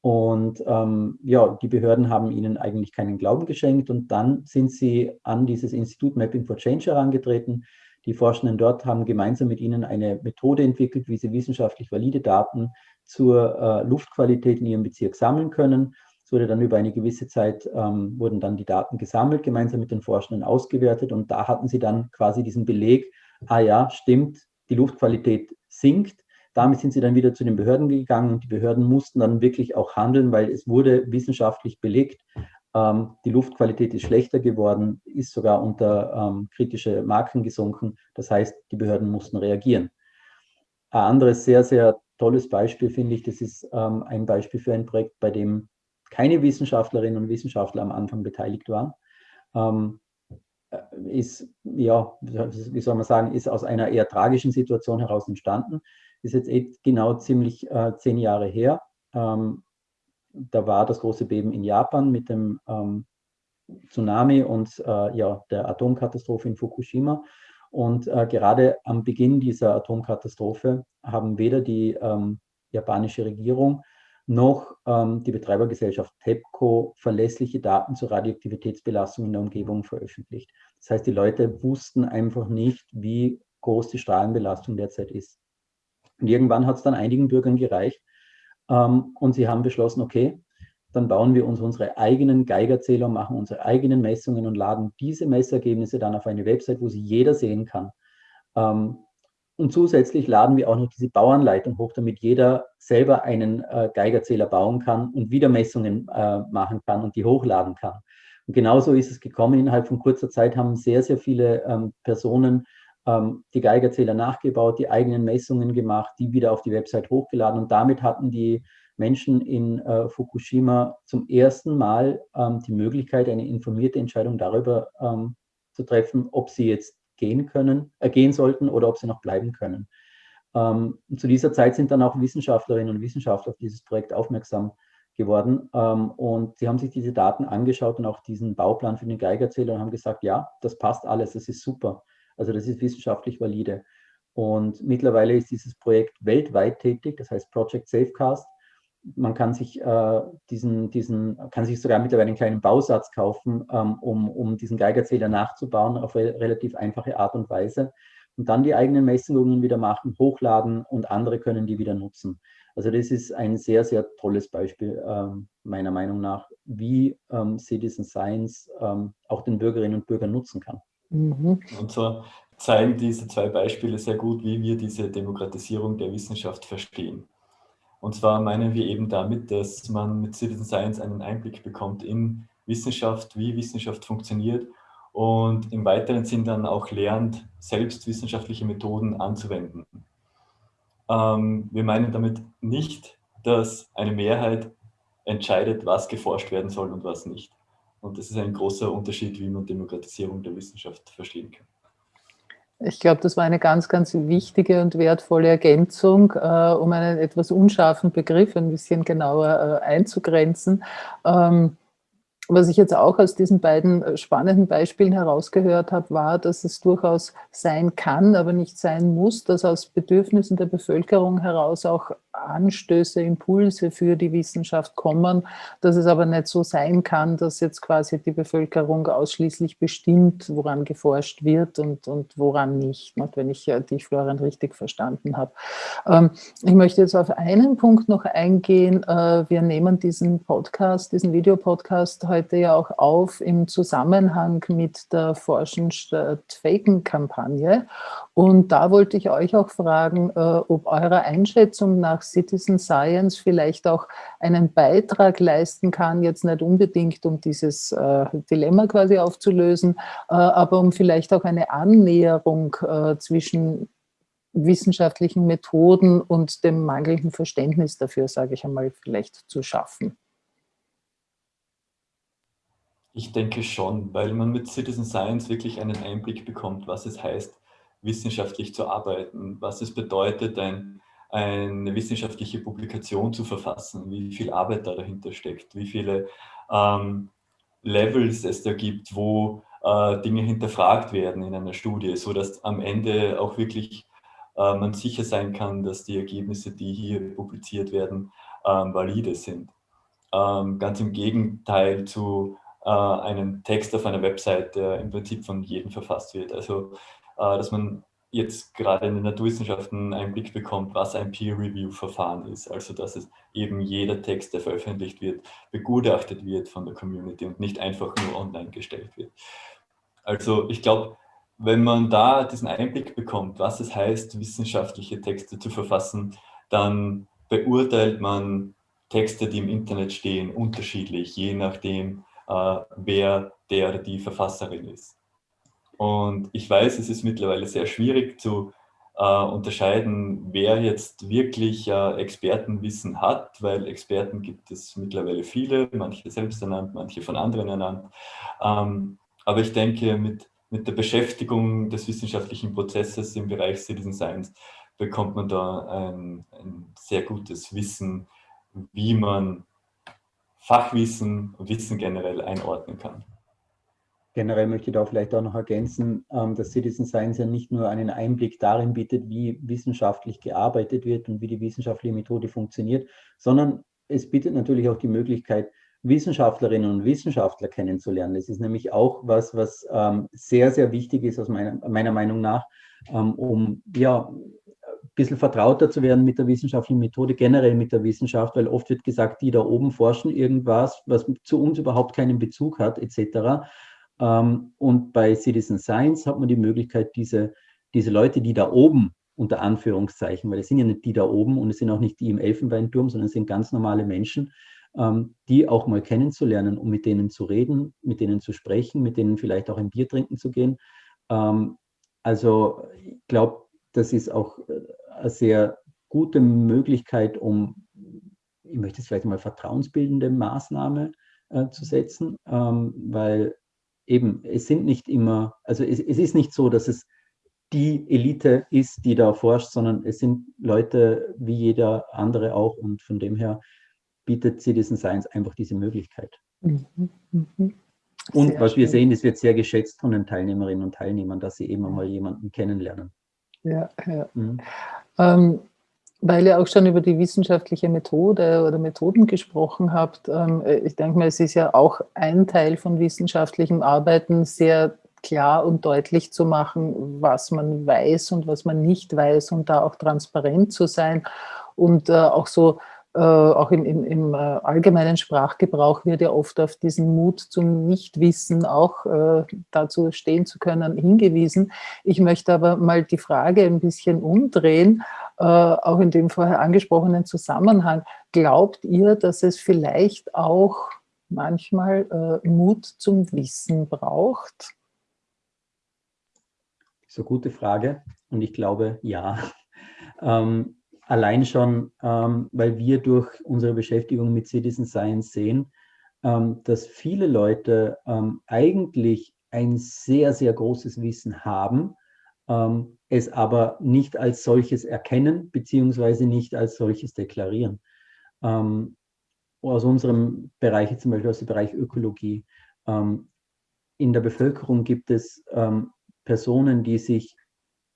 Und ähm, ja, die Behörden haben ihnen eigentlich keinen Glauben geschenkt und dann sind sie an dieses Institut Mapping for Change herangetreten. Die Forschenden dort haben gemeinsam mit ihnen eine Methode entwickelt, wie sie wissenschaftlich valide Daten zur äh, Luftqualität in ihrem Bezirk sammeln können. Es wurde dann über eine gewisse Zeit, ähm, wurden dann die Daten gesammelt, gemeinsam mit den Forschenden ausgewertet und da hatten sie dann quasi diesen Beleg, ah ja, stimmt, die Luftqualität sinkt damit sind sie dann wieder zu den Behörden gegangen und die Behörden mussten dann wirklich auch handeln, weil es wurde wissenschaftlich belegt, ähm, die Luftqualität ist schlechter geworden, ist sogar unter ähm, kritische Marken gesunken. Das heißt, die Behörden mussten reagieren. Ein anderes sehr, sehr tolles Beispiel finde ich, das ist ähm, ein Beispiel für ein Projekt, bei dem keine Wissenschaftlerinnen und Wissenschaftler am Anfang beteiligt waren. Ähm, äh, ist, ja, wie soll man sagen, ist aus einer eher tragischen Situation heraus entstanden ist jetzt eh genau ziemlich äh, zehn Jahre her. Ähm, da war das große Beben in Japan mit dem ähm, Tsunami und äh, ja, der Atomkatastrophe in Fukushima. Und äh, gerade am Beginn dieser Atomkatastrophe haben weder die ähm, japanische Regierung noch ähm, die Betreibergesellschaft TEPCO verlässliche Daten zur Radioaktivitätsbelastung in der Umgebung veröffentlicht. Das heißt, die Leute wussten einfach nicht, wie groß die Strahlenbelastung derzeit ist. Und irgendwann hat es dann einigen Bürgern gereicht ähm, und sie haben beschlossen, okay, dann bauen wir uns unsere eigenen Geigerzähler, machen unsere eigenen Messungen und laden diese Messergebnisse dann auf eine Website, wo sie jeder sehen kann. Ähm, und zusätzlich laden wir auch noch diese Bauanleitung hoch, damit jeder selber einen äh, Geigerzähler bauen kann und wieder Messungen äh, machen kann und die hochladen kann. Und genauso ist es gekommen. Innerhalb von kurzer Zeit haben sehr, sehr viele ähm, Personen ähm, die Geigerzähler nachgebaut, die eigenen Messungen gemacht, die wieder auf die Website hochgeladen. Und damit hatten die Menschen in äh, Fukushima zum ersten Mal ähm, die Möglichkeit, eine informierte Entscheidung darüber ähm, zu treffen, ob sie jetzt gehen können, äh, gehen sollten oder ob sie noch bleiben können. Ähm, zu dieser Zeit sind dann auch Wissenschaftlerinnen und Wissenschaftler auf dieses Projekt aufmerksam geworden ähm, und sie haben sich diese Daten angeschaut und auch diesen Bauplan für den Geigerzähler und haben gesagt, ja, das passt alles, das ist super. Also das ist wissenschaftlich valide. Und mittlerweile ist dieses Projekt weltweit tätig, das heißt Project Safecast man kann sich äh, diesen, diesen, kann sich sogar mittlerweile einen kleinen Bausatz kaufen, ähm, um, um diesen Geigerzähler nachzubauen auf re relativ einfache Art und Weise und dann die eigenen Messungen wieder machen, hochladen und andere können die wieder nutzen. Also das ist ein sehr, sehr tolles Beispiel ähm, meiner Meinung nach, wie ähm, Citizen Science ähm, auch den Bürgerinnen und Bürgern nutzen kann. Mhm. Und so zeigen diese zwei Beispiele sehr gut, wie wir diese Demokratisierung der Wissenschaft verstehen. Und zwar meinen wir eben damit, dass man mit Citizen Science einen Einblick bekommt in Wissenschaft, wie Wissenschaft funktioniert und im weiteren Sinn dann auch lernt, selbst wissenschaftliche Methoden anzuwenden. Ähm, wir meinen damit nicht, dass eine Mehrheit entscheidet, was geforscht werden soll und was nicht. Und das ist ein großer Unterschied, wie man Demokratisierung der Wissenschaft verstehen kann. Ich glaube, das war eine ganz, ganz wichtige und wertvolle Ergänzung, äh, um einen etwas unscharfen Begriff ein bisschen genauer äh, einzugrenzen. Ähm, was ich jetzt auch aus diesen beiden äh, spannenden Beispielen herausgehört habe, war, dass es durchaus sein kann, aber nicht sein muss, dass aus Bedürfnissen der Bevölkerung heraus auch Anstöße, Impulse für die Wissenschaft kommen, dass es aber nicht so sein kann, dass jetzt quasi die Bevölkerung ausschließlich bestimmt, woran geforscht wird und, und woran nicht, wenn ich dich, Florian, richtig verstanden habe. Ähm, ich möchte jetzt auf einen Punkt noch eingehen. Äh, wir nehmen diesen Podcast, diesen Videopodcast heute ja auch auf im Zusammenhang mit der Forschen statt Faken-Kampagne. Und da wollte ich euch auch fragen, äh, ob eurer Einschätzung nach Citizen Science vielleicht auch einen Beitrag leisten kann, jetzt nicht unbedingt, um dieses äh, Dilemma quasi aufzulösen, äh, aber um vielleicht auch eine Annäherung äh, zwischen wissenschaftlichen Methoden und dem mangelnden Verständnis dafür, sage ich einmal, vielleicht zu schaffen. Ich denke schon, weil man mit Citizen Science wirklich einen Einblick bekommt, was es heißt, wissenschaftlich zu arbeiten, was es bedeutet, ein, eine wissenschaftliche Publikation zu verfassen, wie viel Arbeit da dahinter steckt, wie viele ähm, Levels es da gibt, wo äh, Dinge hinterfragt werden in einer Studie, sodass am Ende auch wirklich äh, man sicher sein kann, dass die Ergebnisse, die hier publiziert werden, ähm, valide sind. Ähm, ganz im Gegenteil zu äh, einem Text auf einer Website, der im Prinzip von jedem verfasst wird. Also äh, dass man jetzt gerade in den Naturwissenschaften einen Blick bekommt, was ein Peer-Review-Verfahren ist. Also dass es eben jeder Text, der veröffentlicht wird, begutachtet wird von der Community und nicht einfach nur online gestellt wird. Also ich glaube, wenn man da diesen Einblick bekommt, was es heißt, wissenschaftliche Texte zu verfassen, dann beurteilt man Texte, die im Internet stehen, unterschiedlich, je nachdem, äh, wer der die Verfasserin ist. Und ich weiß, es ist mittlerweile sehr schwierig zu äh, unterscheiden, wer jetzt wirklich äh, Expertenwissen hat, weil Experten gibt es mittlerweile viele, manche selbst ernannt, manche von anderen ernannt. Ähm, aber ich denke, mit, mit der Beschäftigung des wissenschaftlichen Prozesses im Bereich Citizen Science bekommt man da ein, ein sehr gutes Wissen, wie man Fachwissen und Wissen generell einordnen kann. Generell möchte ich da vielleicht auch noch ergänzen, ähm, dass Citizen Science ja nicht nur einen Einblick darin bietet, wie wissenschaftlich gearbeitet wird und wie die wissenschaftliche Methode funktioniert, sondern es bietet natürlich auch die Möglichkeit, Wissenschaftlerinnen und Wissenschaftler kennenzulernen. Das ist nämlich auch was, was ähm, sehr, sehr wichtig ist aus meiner, meiner Meinung nach, ähm, um ja, ein bisschen vertrauter zu werden mit der wissenschaftlichen Methode, generell mit der Wissenschaft, weil oft wird gesagt, die da oben forschen irgendwas, was zu uns überhaupt keinen Bezug hat, etc. Ähm, und bei Citizen Science hat man die Möglichkeit, diese, diese Leute, die da oben unter Anführungszeichen, weil es sind ja nicht die da oben und es sind auch nicht die im Elfenbeinturm, sondern es sind ganz normale Menschen, ähm, die auch mal kennenzulernen, um mit denen zu reden, mit denen zu sprechen, mit denen vielleicht auch ein Bier trinken zu gehen. Ähm, also ich glaube, das ist auch äh, eine sehr gute Möglichkeit, um, ich möchte es vielleicht mal vertrauensbildende Maßnahme äh, zu setzen, ähm, weil eben es sind nicht immer, also es, es ist nicht so, dass es die Elite ist, die da forscht, sondern es sind Leute wie jeder andere auch und von dem her bietet Citizen Science einfach diese Möglichkeit. Mhm. Mhm. Und was schön. wir sehen, es wird sehr geschätzt von den Teilnehmerinnen und Teilnehmern, dass sie eben einmal jemanden kennenlernen. Ja, ja. Mhm. Ähm, weil ihr auch schon über die wissenschaftliche Methode oder Methoden gesprochen habt, ähm, ich denke mal, es ist ja auch ein Teil von wissenschaftlichem Arbeiten, sehr klar und deutlich zu machen, was man weiß und was man nicht weiß und da auch transparent zu sein und äh, auch so äh, auch im, im, im äh, allgemeinen Sprachgebrauch wird ja oft auf diesen Mut zum Nichtwissen auch äh, dazu stehen zu können hingewiesen. Ich möchte aber mal die Frage ein bisschen umdrehen, äh, auch in dem vorher angesprochenen Zusammenhang. Glaubt ihr, dass es vielleicht auch manchmal äh, Mut zum Wissen braucht? Eine gute Frage und ich glaube, ja. Ähm, allein schon, ähm, weil wir durch unsere Beschäftigung mit Citizen Science sehen, ähm, dass viele Leute ähm, eigentlich ein sehr, sehr großes Wissen haben, ähm, es aber nicht als solches erkennen, beziehungsweise nicht als solches deklarieren. Ähm, aus unserem Bereich, zum Beispiel aus dem Bereich Ökologie, ähm, in der Bevölkerung gibt es Personen, die sich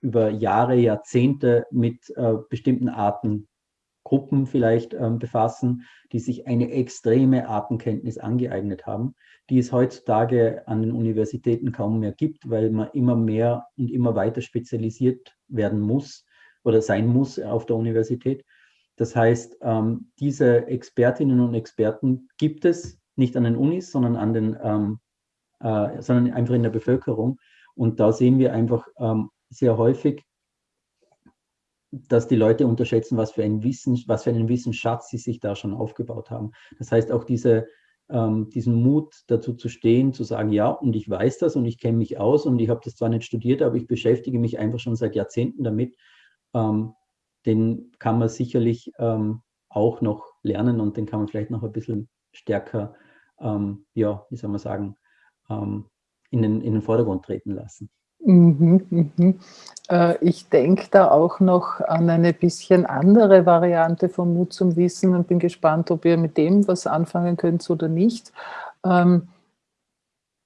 über Jahre, Jahrzehnte mit äh, bestimmten Artengruppen vielleicht ähm, befassen, die sich eine extreme Artenkenntnis angeeignet haben, die es heutzutage an den Universitäten kaum mehr gibt, weil man immer mehr und immer weiter spezialisiert werden muss oder sein muss auf der Universität. Das heißt, ähm, diese Expertinnen und Experten gibt es nicht an den Unis, sondern, an den, ähm, äh, sondern einfach in der Bevölkerung. Und da sehen wir einfach ähm, sehr häufig, dass die Leute unterschätzen, was für, ein Wissen, was für einen Wissensschatz sie sich da schon aufgebaut haben. Das heißt, auch diese, ähm, diesen Mut dazu zu stehen, zu sagen, ja, und ich weiß das und ich kenne mich aus und ich habe das zwar nicht studiert, aber ich beschäftige mich einfach schon seit Jahrzehnten damit, ähm, den kann man sicherlich ähm, auch noch lernen und den kann man vielleicht noch ein bisschen stärker, ähm, ja, wie soll man sagen, ähm, in den, in den Vordergrund treten lassen. Mhm, mhm. Äh, ich denke da auch noch an eine bisschen andere Variante von Mut zum Wissen und bin gespannt, ob ihr mit dem was anfangen könnt oder nicht. Ähm,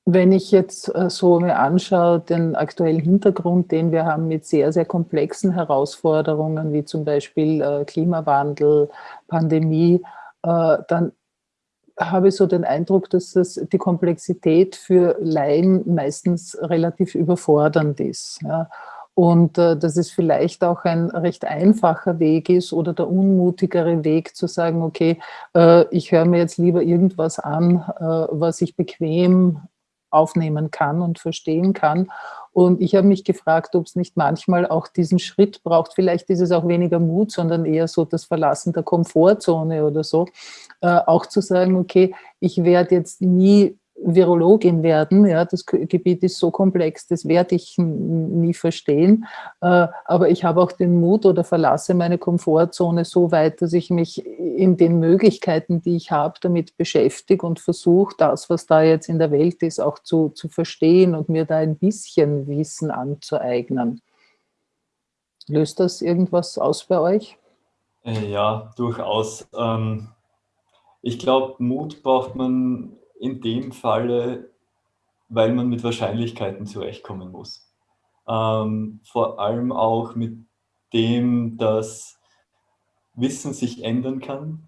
wenn ich jetzt äh, so mir anschaue, den aktuellen Hintergrund, den wir haben mit sehr, sehr komplexen Herausforderungen, wie zum Beispiel äh, Klimawandel, Pandemie, dann habe ich so den Eindruck, dass das, die Komplexität für Laien meistens relativ überfordernd ist. Ja. Und äh, dass es vielleicht auch ein recht einfacher Weg ist oder der unmutigere Weg zu sagen, okay, äh, ich höre mir jetzt lieber irgendwas an, äh, was ich bequem aufnehmen kann und verstehen kann. Und ich habe mich gefragt, ob es nicht manchmal auch diesen Schritt braucht. Vielleicht ist es auch weniger Mut, sondern eher so das Verlassen der Komfortzone oder so. Äh, auch zu sagen, okay, ich werde jetzt nie Virologin werden. Ja, das Gebiet ist so komplex, das werde ich nie verstehen. Äh, aber ich habe auch den Mut oder verlasse meine Komfortzone so weit, dass ich mich in den Möglichkeiten, die ich habe, damit beschäftige und versuche, das, was da jetzt in der Welt ist, auch zu, zu verstehen und mir da ein bisschen Wissen anzueignen. Löst das irgendwas aus bei euch? Äh, ja, durchaus. Ähm, ich glaube, Mut braucht man in dem Falle, weil man mit Wahrscheinlichkeiten zurechtkommen muss. Ähm, vor allem auch mit dem, dass Wissen sich ändern kann.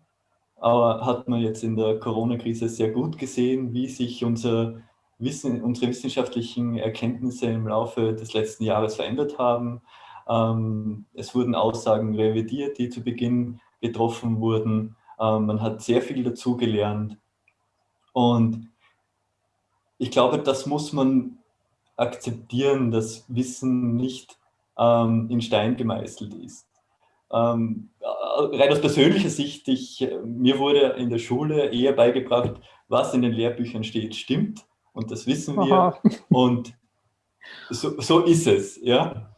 Aber hat man jetzt in der Corona-Krise sehr gut gesehen, wie sich unser Wissen, unsere wissenschaftlichen Erkenntnisse im Laufe des letzten Jahres verändert haben. Ähm, es wurden Aussagen revidiert, die zu Beginn getroffen wurden. Ähm, man hat sehr viel dazugelernt. Und ich glaube, das muss man akzeptieren, dass Wissen nicht ähm, in Stein gemeißelt ist. Ähm, rein aus persönlicher Sicht, ich, mir wurde in der Schule eher beigebracht, was in den Lehrbüchern steht, stimmt. Und das wissen wir. Aha. Und so, so, ist es. Ja?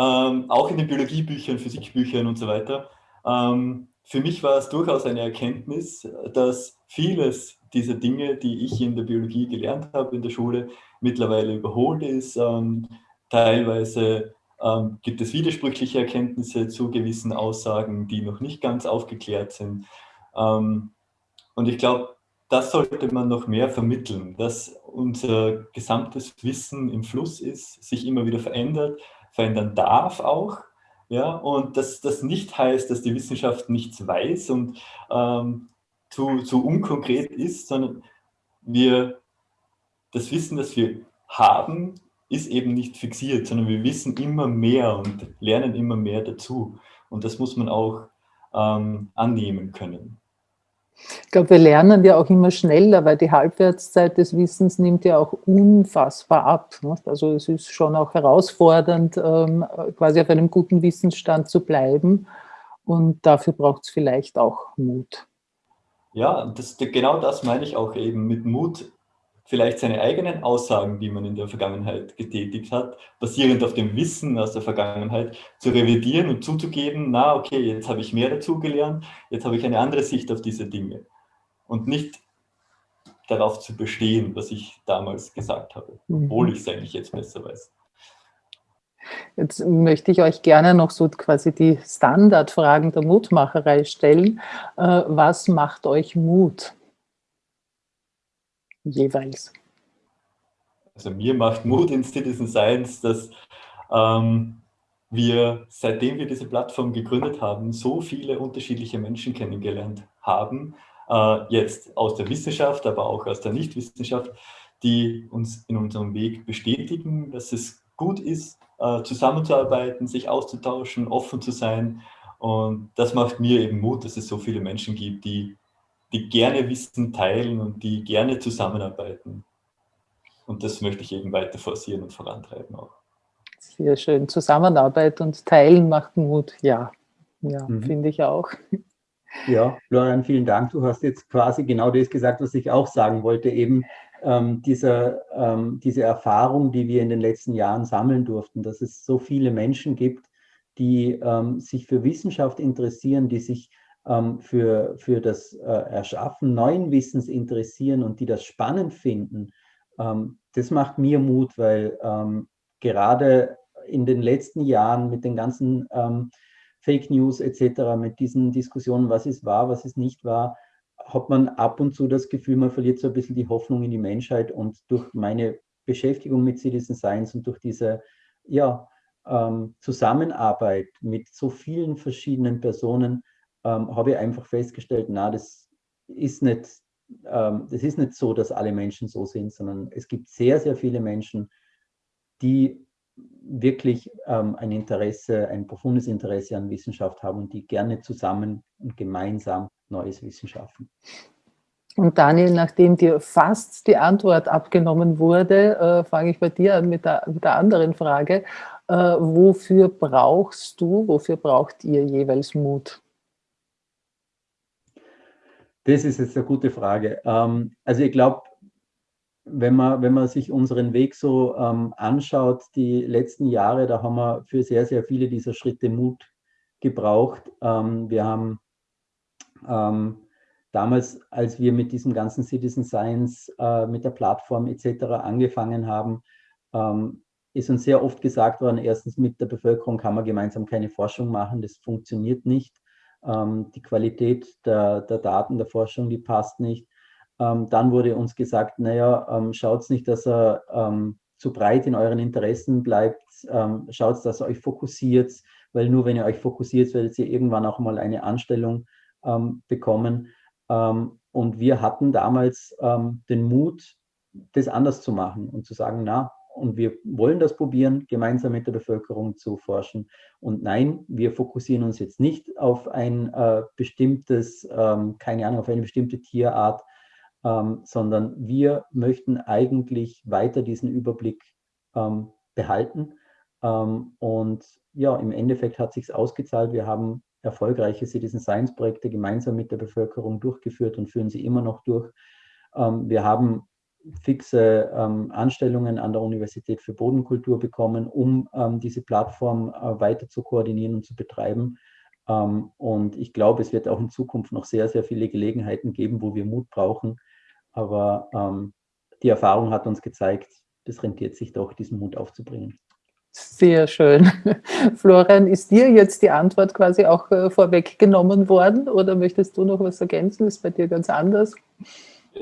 Ähm, auch in den Biologiebüchern, Physikbüchern und so weiter. Ähm, für mich war es durchaus eine Erkenntnis, dass vieles dieser Dinge, die ich in der Biologie gelernt habe in der Schule, mittlerweile überholt ist. Ähm, teilweise ähm, gibt es widersprüchliche Erkenntnisse zu gewissen Aussagen, die noch nicht ganz aufgeklärt sind. Ähm, und ich glaube, das sollte man noch mehr vermitteln, dass unser gesamtes Wissen im Fluss ist, sich immer wieder verändert, verändern darf auch. Ja, und dass das nicht heißt, dass die Wissenschaft nichts weiß und ähm, zu, zu unkonkret ist, sondern wir, das Wissen, das wir haben, ist eben nicht fixiert, sondern wir wissen immer mehr und lernen immer mehr dazu. Und das muss man auch ähm, annehmen können. Ich glaube, wir lernen ja auch immer schneller, weil die Halbwertszeit des Wissens nimmt ja auch unfassbar ab. Also es ist schon auch herausfordernd, ähm, quasi auf einem guten Wissensstand zu bleiben. Und dafür braucht es vielleicht auch Mut. Ja, das, genau das meine ich auch eben mit Mut, vielleicht seine eigenen Aussagen, die man in der Vergangenheit getätigt hat, basierend auf dem Wissen aus der Vergangenheit, zu revidieren und zuzugeben, na okay, jetzt habe ich mehr dazugelernt, jetzt habe ich eine andere Sicht auf diese Dinge. Und nicht darauf zu bestehen, was ich damals gesagt habe, mhm. obwohl ich es eigentlich jetzt besser weiß. Jetzt möchte ich euch gerne noch so quasi die Standardfragen der Mutmacherei stellen. Äh, was macht euch Mut? jeweils? Also mir macht Mut in Citizen Science, dass ähm, wir, seitdem wir diese Plattform gegründet haben, so viele unterschiedliche Menschen kennengelernt haben, äh, jetzt aus der Wissenschaft, aber auch aus der Nichtwissenschaft, die uns in unserem Weg bestätigen, dass es gut ist, äh, zusammenzuarbeiten, sich auszutauschen, offen zu sein. Und das macht mir eben Mut, dass es so viele Menschen gibt, die die gerne Wissen teilen und die gerne zusammenarbeiten. Und das möchte ich eben weiter forcieren und vorantreiben auch. Sehr schön. Zusammenarbeit und Teilen macht Mut. Ja, ja mhm. finde ich auch. Ja, Florian, vielen Dank. Du hast jetzt quasi genau das gesagt, was ich auch sagen wollte. Eben ähm, diese, ähm, diese Erfahrung, die wir in den letzten Jahren sammeln durften, dass es so viele Menschen gibt, die ähm, sich für Wissenschaft interessieren, die sich ähm, für, für das äh, Erschaffen neuen Wissens interessieren und die das spannend finden, ähm, das macht mir Mut, weil ähm, gerade in den letzten Jahren mit den ganzen Fake News etc., mit diesen Diskussionen, was ist wahr, was ist nicht wahr, hat man ab und zu das Gefühl, man verliert so ein bisschen die Hoffnung in die Menschheit und durch meine Beschäftigung mit Citizen Science und durch diese ja, ähm, Zusammenarbeit mit so vielen verschiedenen Personen ähm, habe ich einfach festgestellt, na, das ist nicht, ähm, das ist nicht so, dass alle Menschen so sind, sondern es gibt sehr, sehr viele Menschen, die wirklich ähm, ein Interesse, ein profundes Interesse an Wissenschaft haben und die gerne zusammen und gemeinsam neues Wissen schaffen. Und Daniel, nachdem dir fast die Antwort abgenommen wurde, äh, fange ich bei dir an mit der, mit der anderen Frage. Äh, wofür brauchst du, wofür braucht ihr jeweils Mut? Das ist jetzt eine gute Frage. Ähm, also ich glaube, wenn man, wenn man sich unseren Weg so ähm, anschaut, die letzten Jahre, da haben wir für sehr, sehr viele dieser Schritte Mut gebraucht. Ähm, wir haben ähm, damals, als wir mit diesem ganzen Citizen Science, äh, mit der Plattform etc. angefangen haben, ähm, ist uns sehr oft gesagt worden, erstens mit der Bevölkerung kann man gemeinsam keine Forschung machen, das funktioniert nicht ähm, die Qualität der, der, Daten der Forschung, die passt nicht. Ähm, dann wurde uns gesagt, naja, ähm, schaut nicht, dass er ähm, zu breit in euren Interessen bleibt, ähm, schaut, dass ihr euch fokussiert, weil nur wenn ihr euch fokussiert, werdet ihr irgendwann auch mal eine Anstellung ähm, bekommen. und wir hatten damals den Mut, das anders zu machen und zu sagen, na, und wir wollen das probieren, gemeinsam mit der Bevölkerung zu forschen. Und nein, wir fokussieren uns jetzt nicht auf ein äh, bestimmtes, ähm, keine Ahnung, auf eine bestimmte Tierart, ähm, sondern wir möchten eigentlich weiter diesen Überblick ähm, behalten. Ähm, und ja, im Endeffekt hat sich ausgezahlt. Wir haben erfolgreiche Citizen Science Projekte gemeinsam mit der Bevölkerung durchgeführt und führen sie immer noch durch. Ähm, wir haben fixe ähm, Anstellungen an der Universität für Bodenkultur bekommen, um ähm, diese Plattform äh, weiter zu koordinieren und zu betreiben. Und ich glaube, es wird auch in Zukunft noch sehr, sehr viele Gelegenheiten geben, wo wir Mut brauchen. Aber die Erfahrung hat uns gezeigt, das rentiert sich doch, diesen Mut aufzubringen. Sehr schön. Florian, ist dir jetzt die Antwort quasi auch äh, vorweggenommen worden oder möchtest du noch was ergänzen? Ist bei dir ganz anders?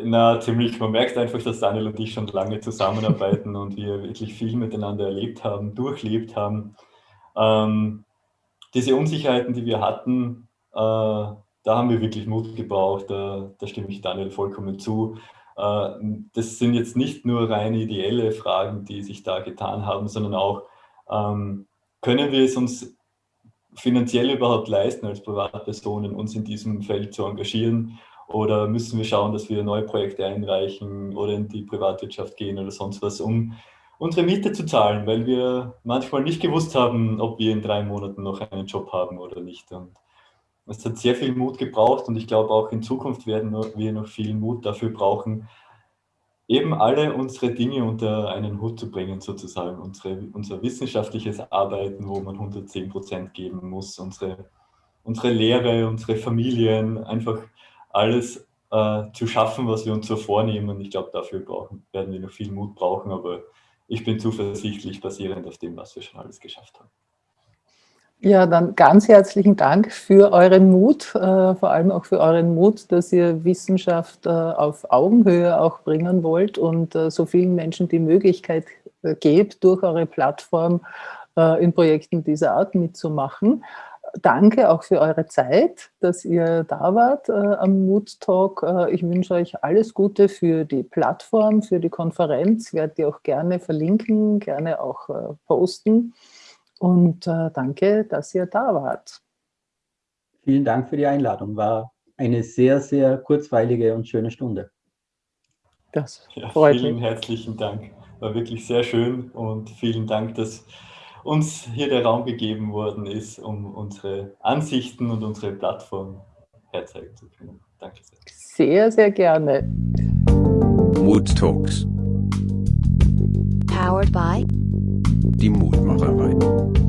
Na, ziemlich. Man merkt einfach, dass Daniel und ich schon lange zusammenarbeiten und wir wirklich viel miteinander erlebt haben, durchlebt haben. Ähm, diese Unsicherheiten, die wir hatten, äh, da haben wir wirklich Mut gebraucht. Da, da stimme ich Daniel vollkommen zu. Äh, das sind jetzt nicht nur rein ideelle Fragen, die sich da getan haben, sondern auch ähm, können wir es uns finanziell überhaupt leisten, als Privatpersonen uns in diesem Feld zu engagieren? Oder müssen wir schauen, dass wir neue Projekte einreichen oder in die Privatwirtschaft gehen oder sonst was, um unsere Miete zu zahlen, weil wir manchmal nicht gewusst haben, ob wir in drei Monaten noch einen Job haben oder nicht. Und es hat sehr viel Mut gebraucht und ich glaube auch in Zukunft werden wir noch viel Mut dafür brauchen, eben alle unsere Dinge unter einen Hut zu bringen, sozusagen. Unsere, unser wissenschaftliches Arbeiten, wo man 110 Prozent geben muss, unsere, unsere Lehre, unsere Familien, einfach alles äh, zu schaffen, was wir uns so vornehmen. Ich glaube, dafür brauchen, werden wir noch viel Mut brauchen, aber ich bin zuversichtlich, basierend auf dem, was wir schon alles geschafft haben. Ja, dann ganz herzlichen Dank für euren Mut, äh, vor allem auch für euren Mut, dass ihr Wissenschaft äh, auf Augenhöhe auch bringen wollt und äh, so vielen Menschen die Möglichkeit äh, gebt, durch eure Plattform äh, in Projekten dieser Art mitzumachen. Danke auch für eure Zeit, dass ihr da wart äh, am Mood Talk. ich wünsche euch alles Gute für die Plattform, für die Konferenz. Ich werde die auch gerne verlinken, gerne auch posten. Und äh, danke, dass ihr da wart. Vielen Dank für die Einladung. War eine sehr, sehr kurzweilige und schöne Stunde. Das ja, freut vielen mich. herzlichen Dank. War wirklich sehr schön und vielen Dank, dass uns hier der Raum gegeben worden ist, um unsere Ansichten und unsere Plattform herzeigen zu können. Danke sehr. Sehr, sehr gerne. Mood Talks. Powered by die Mutmacherei.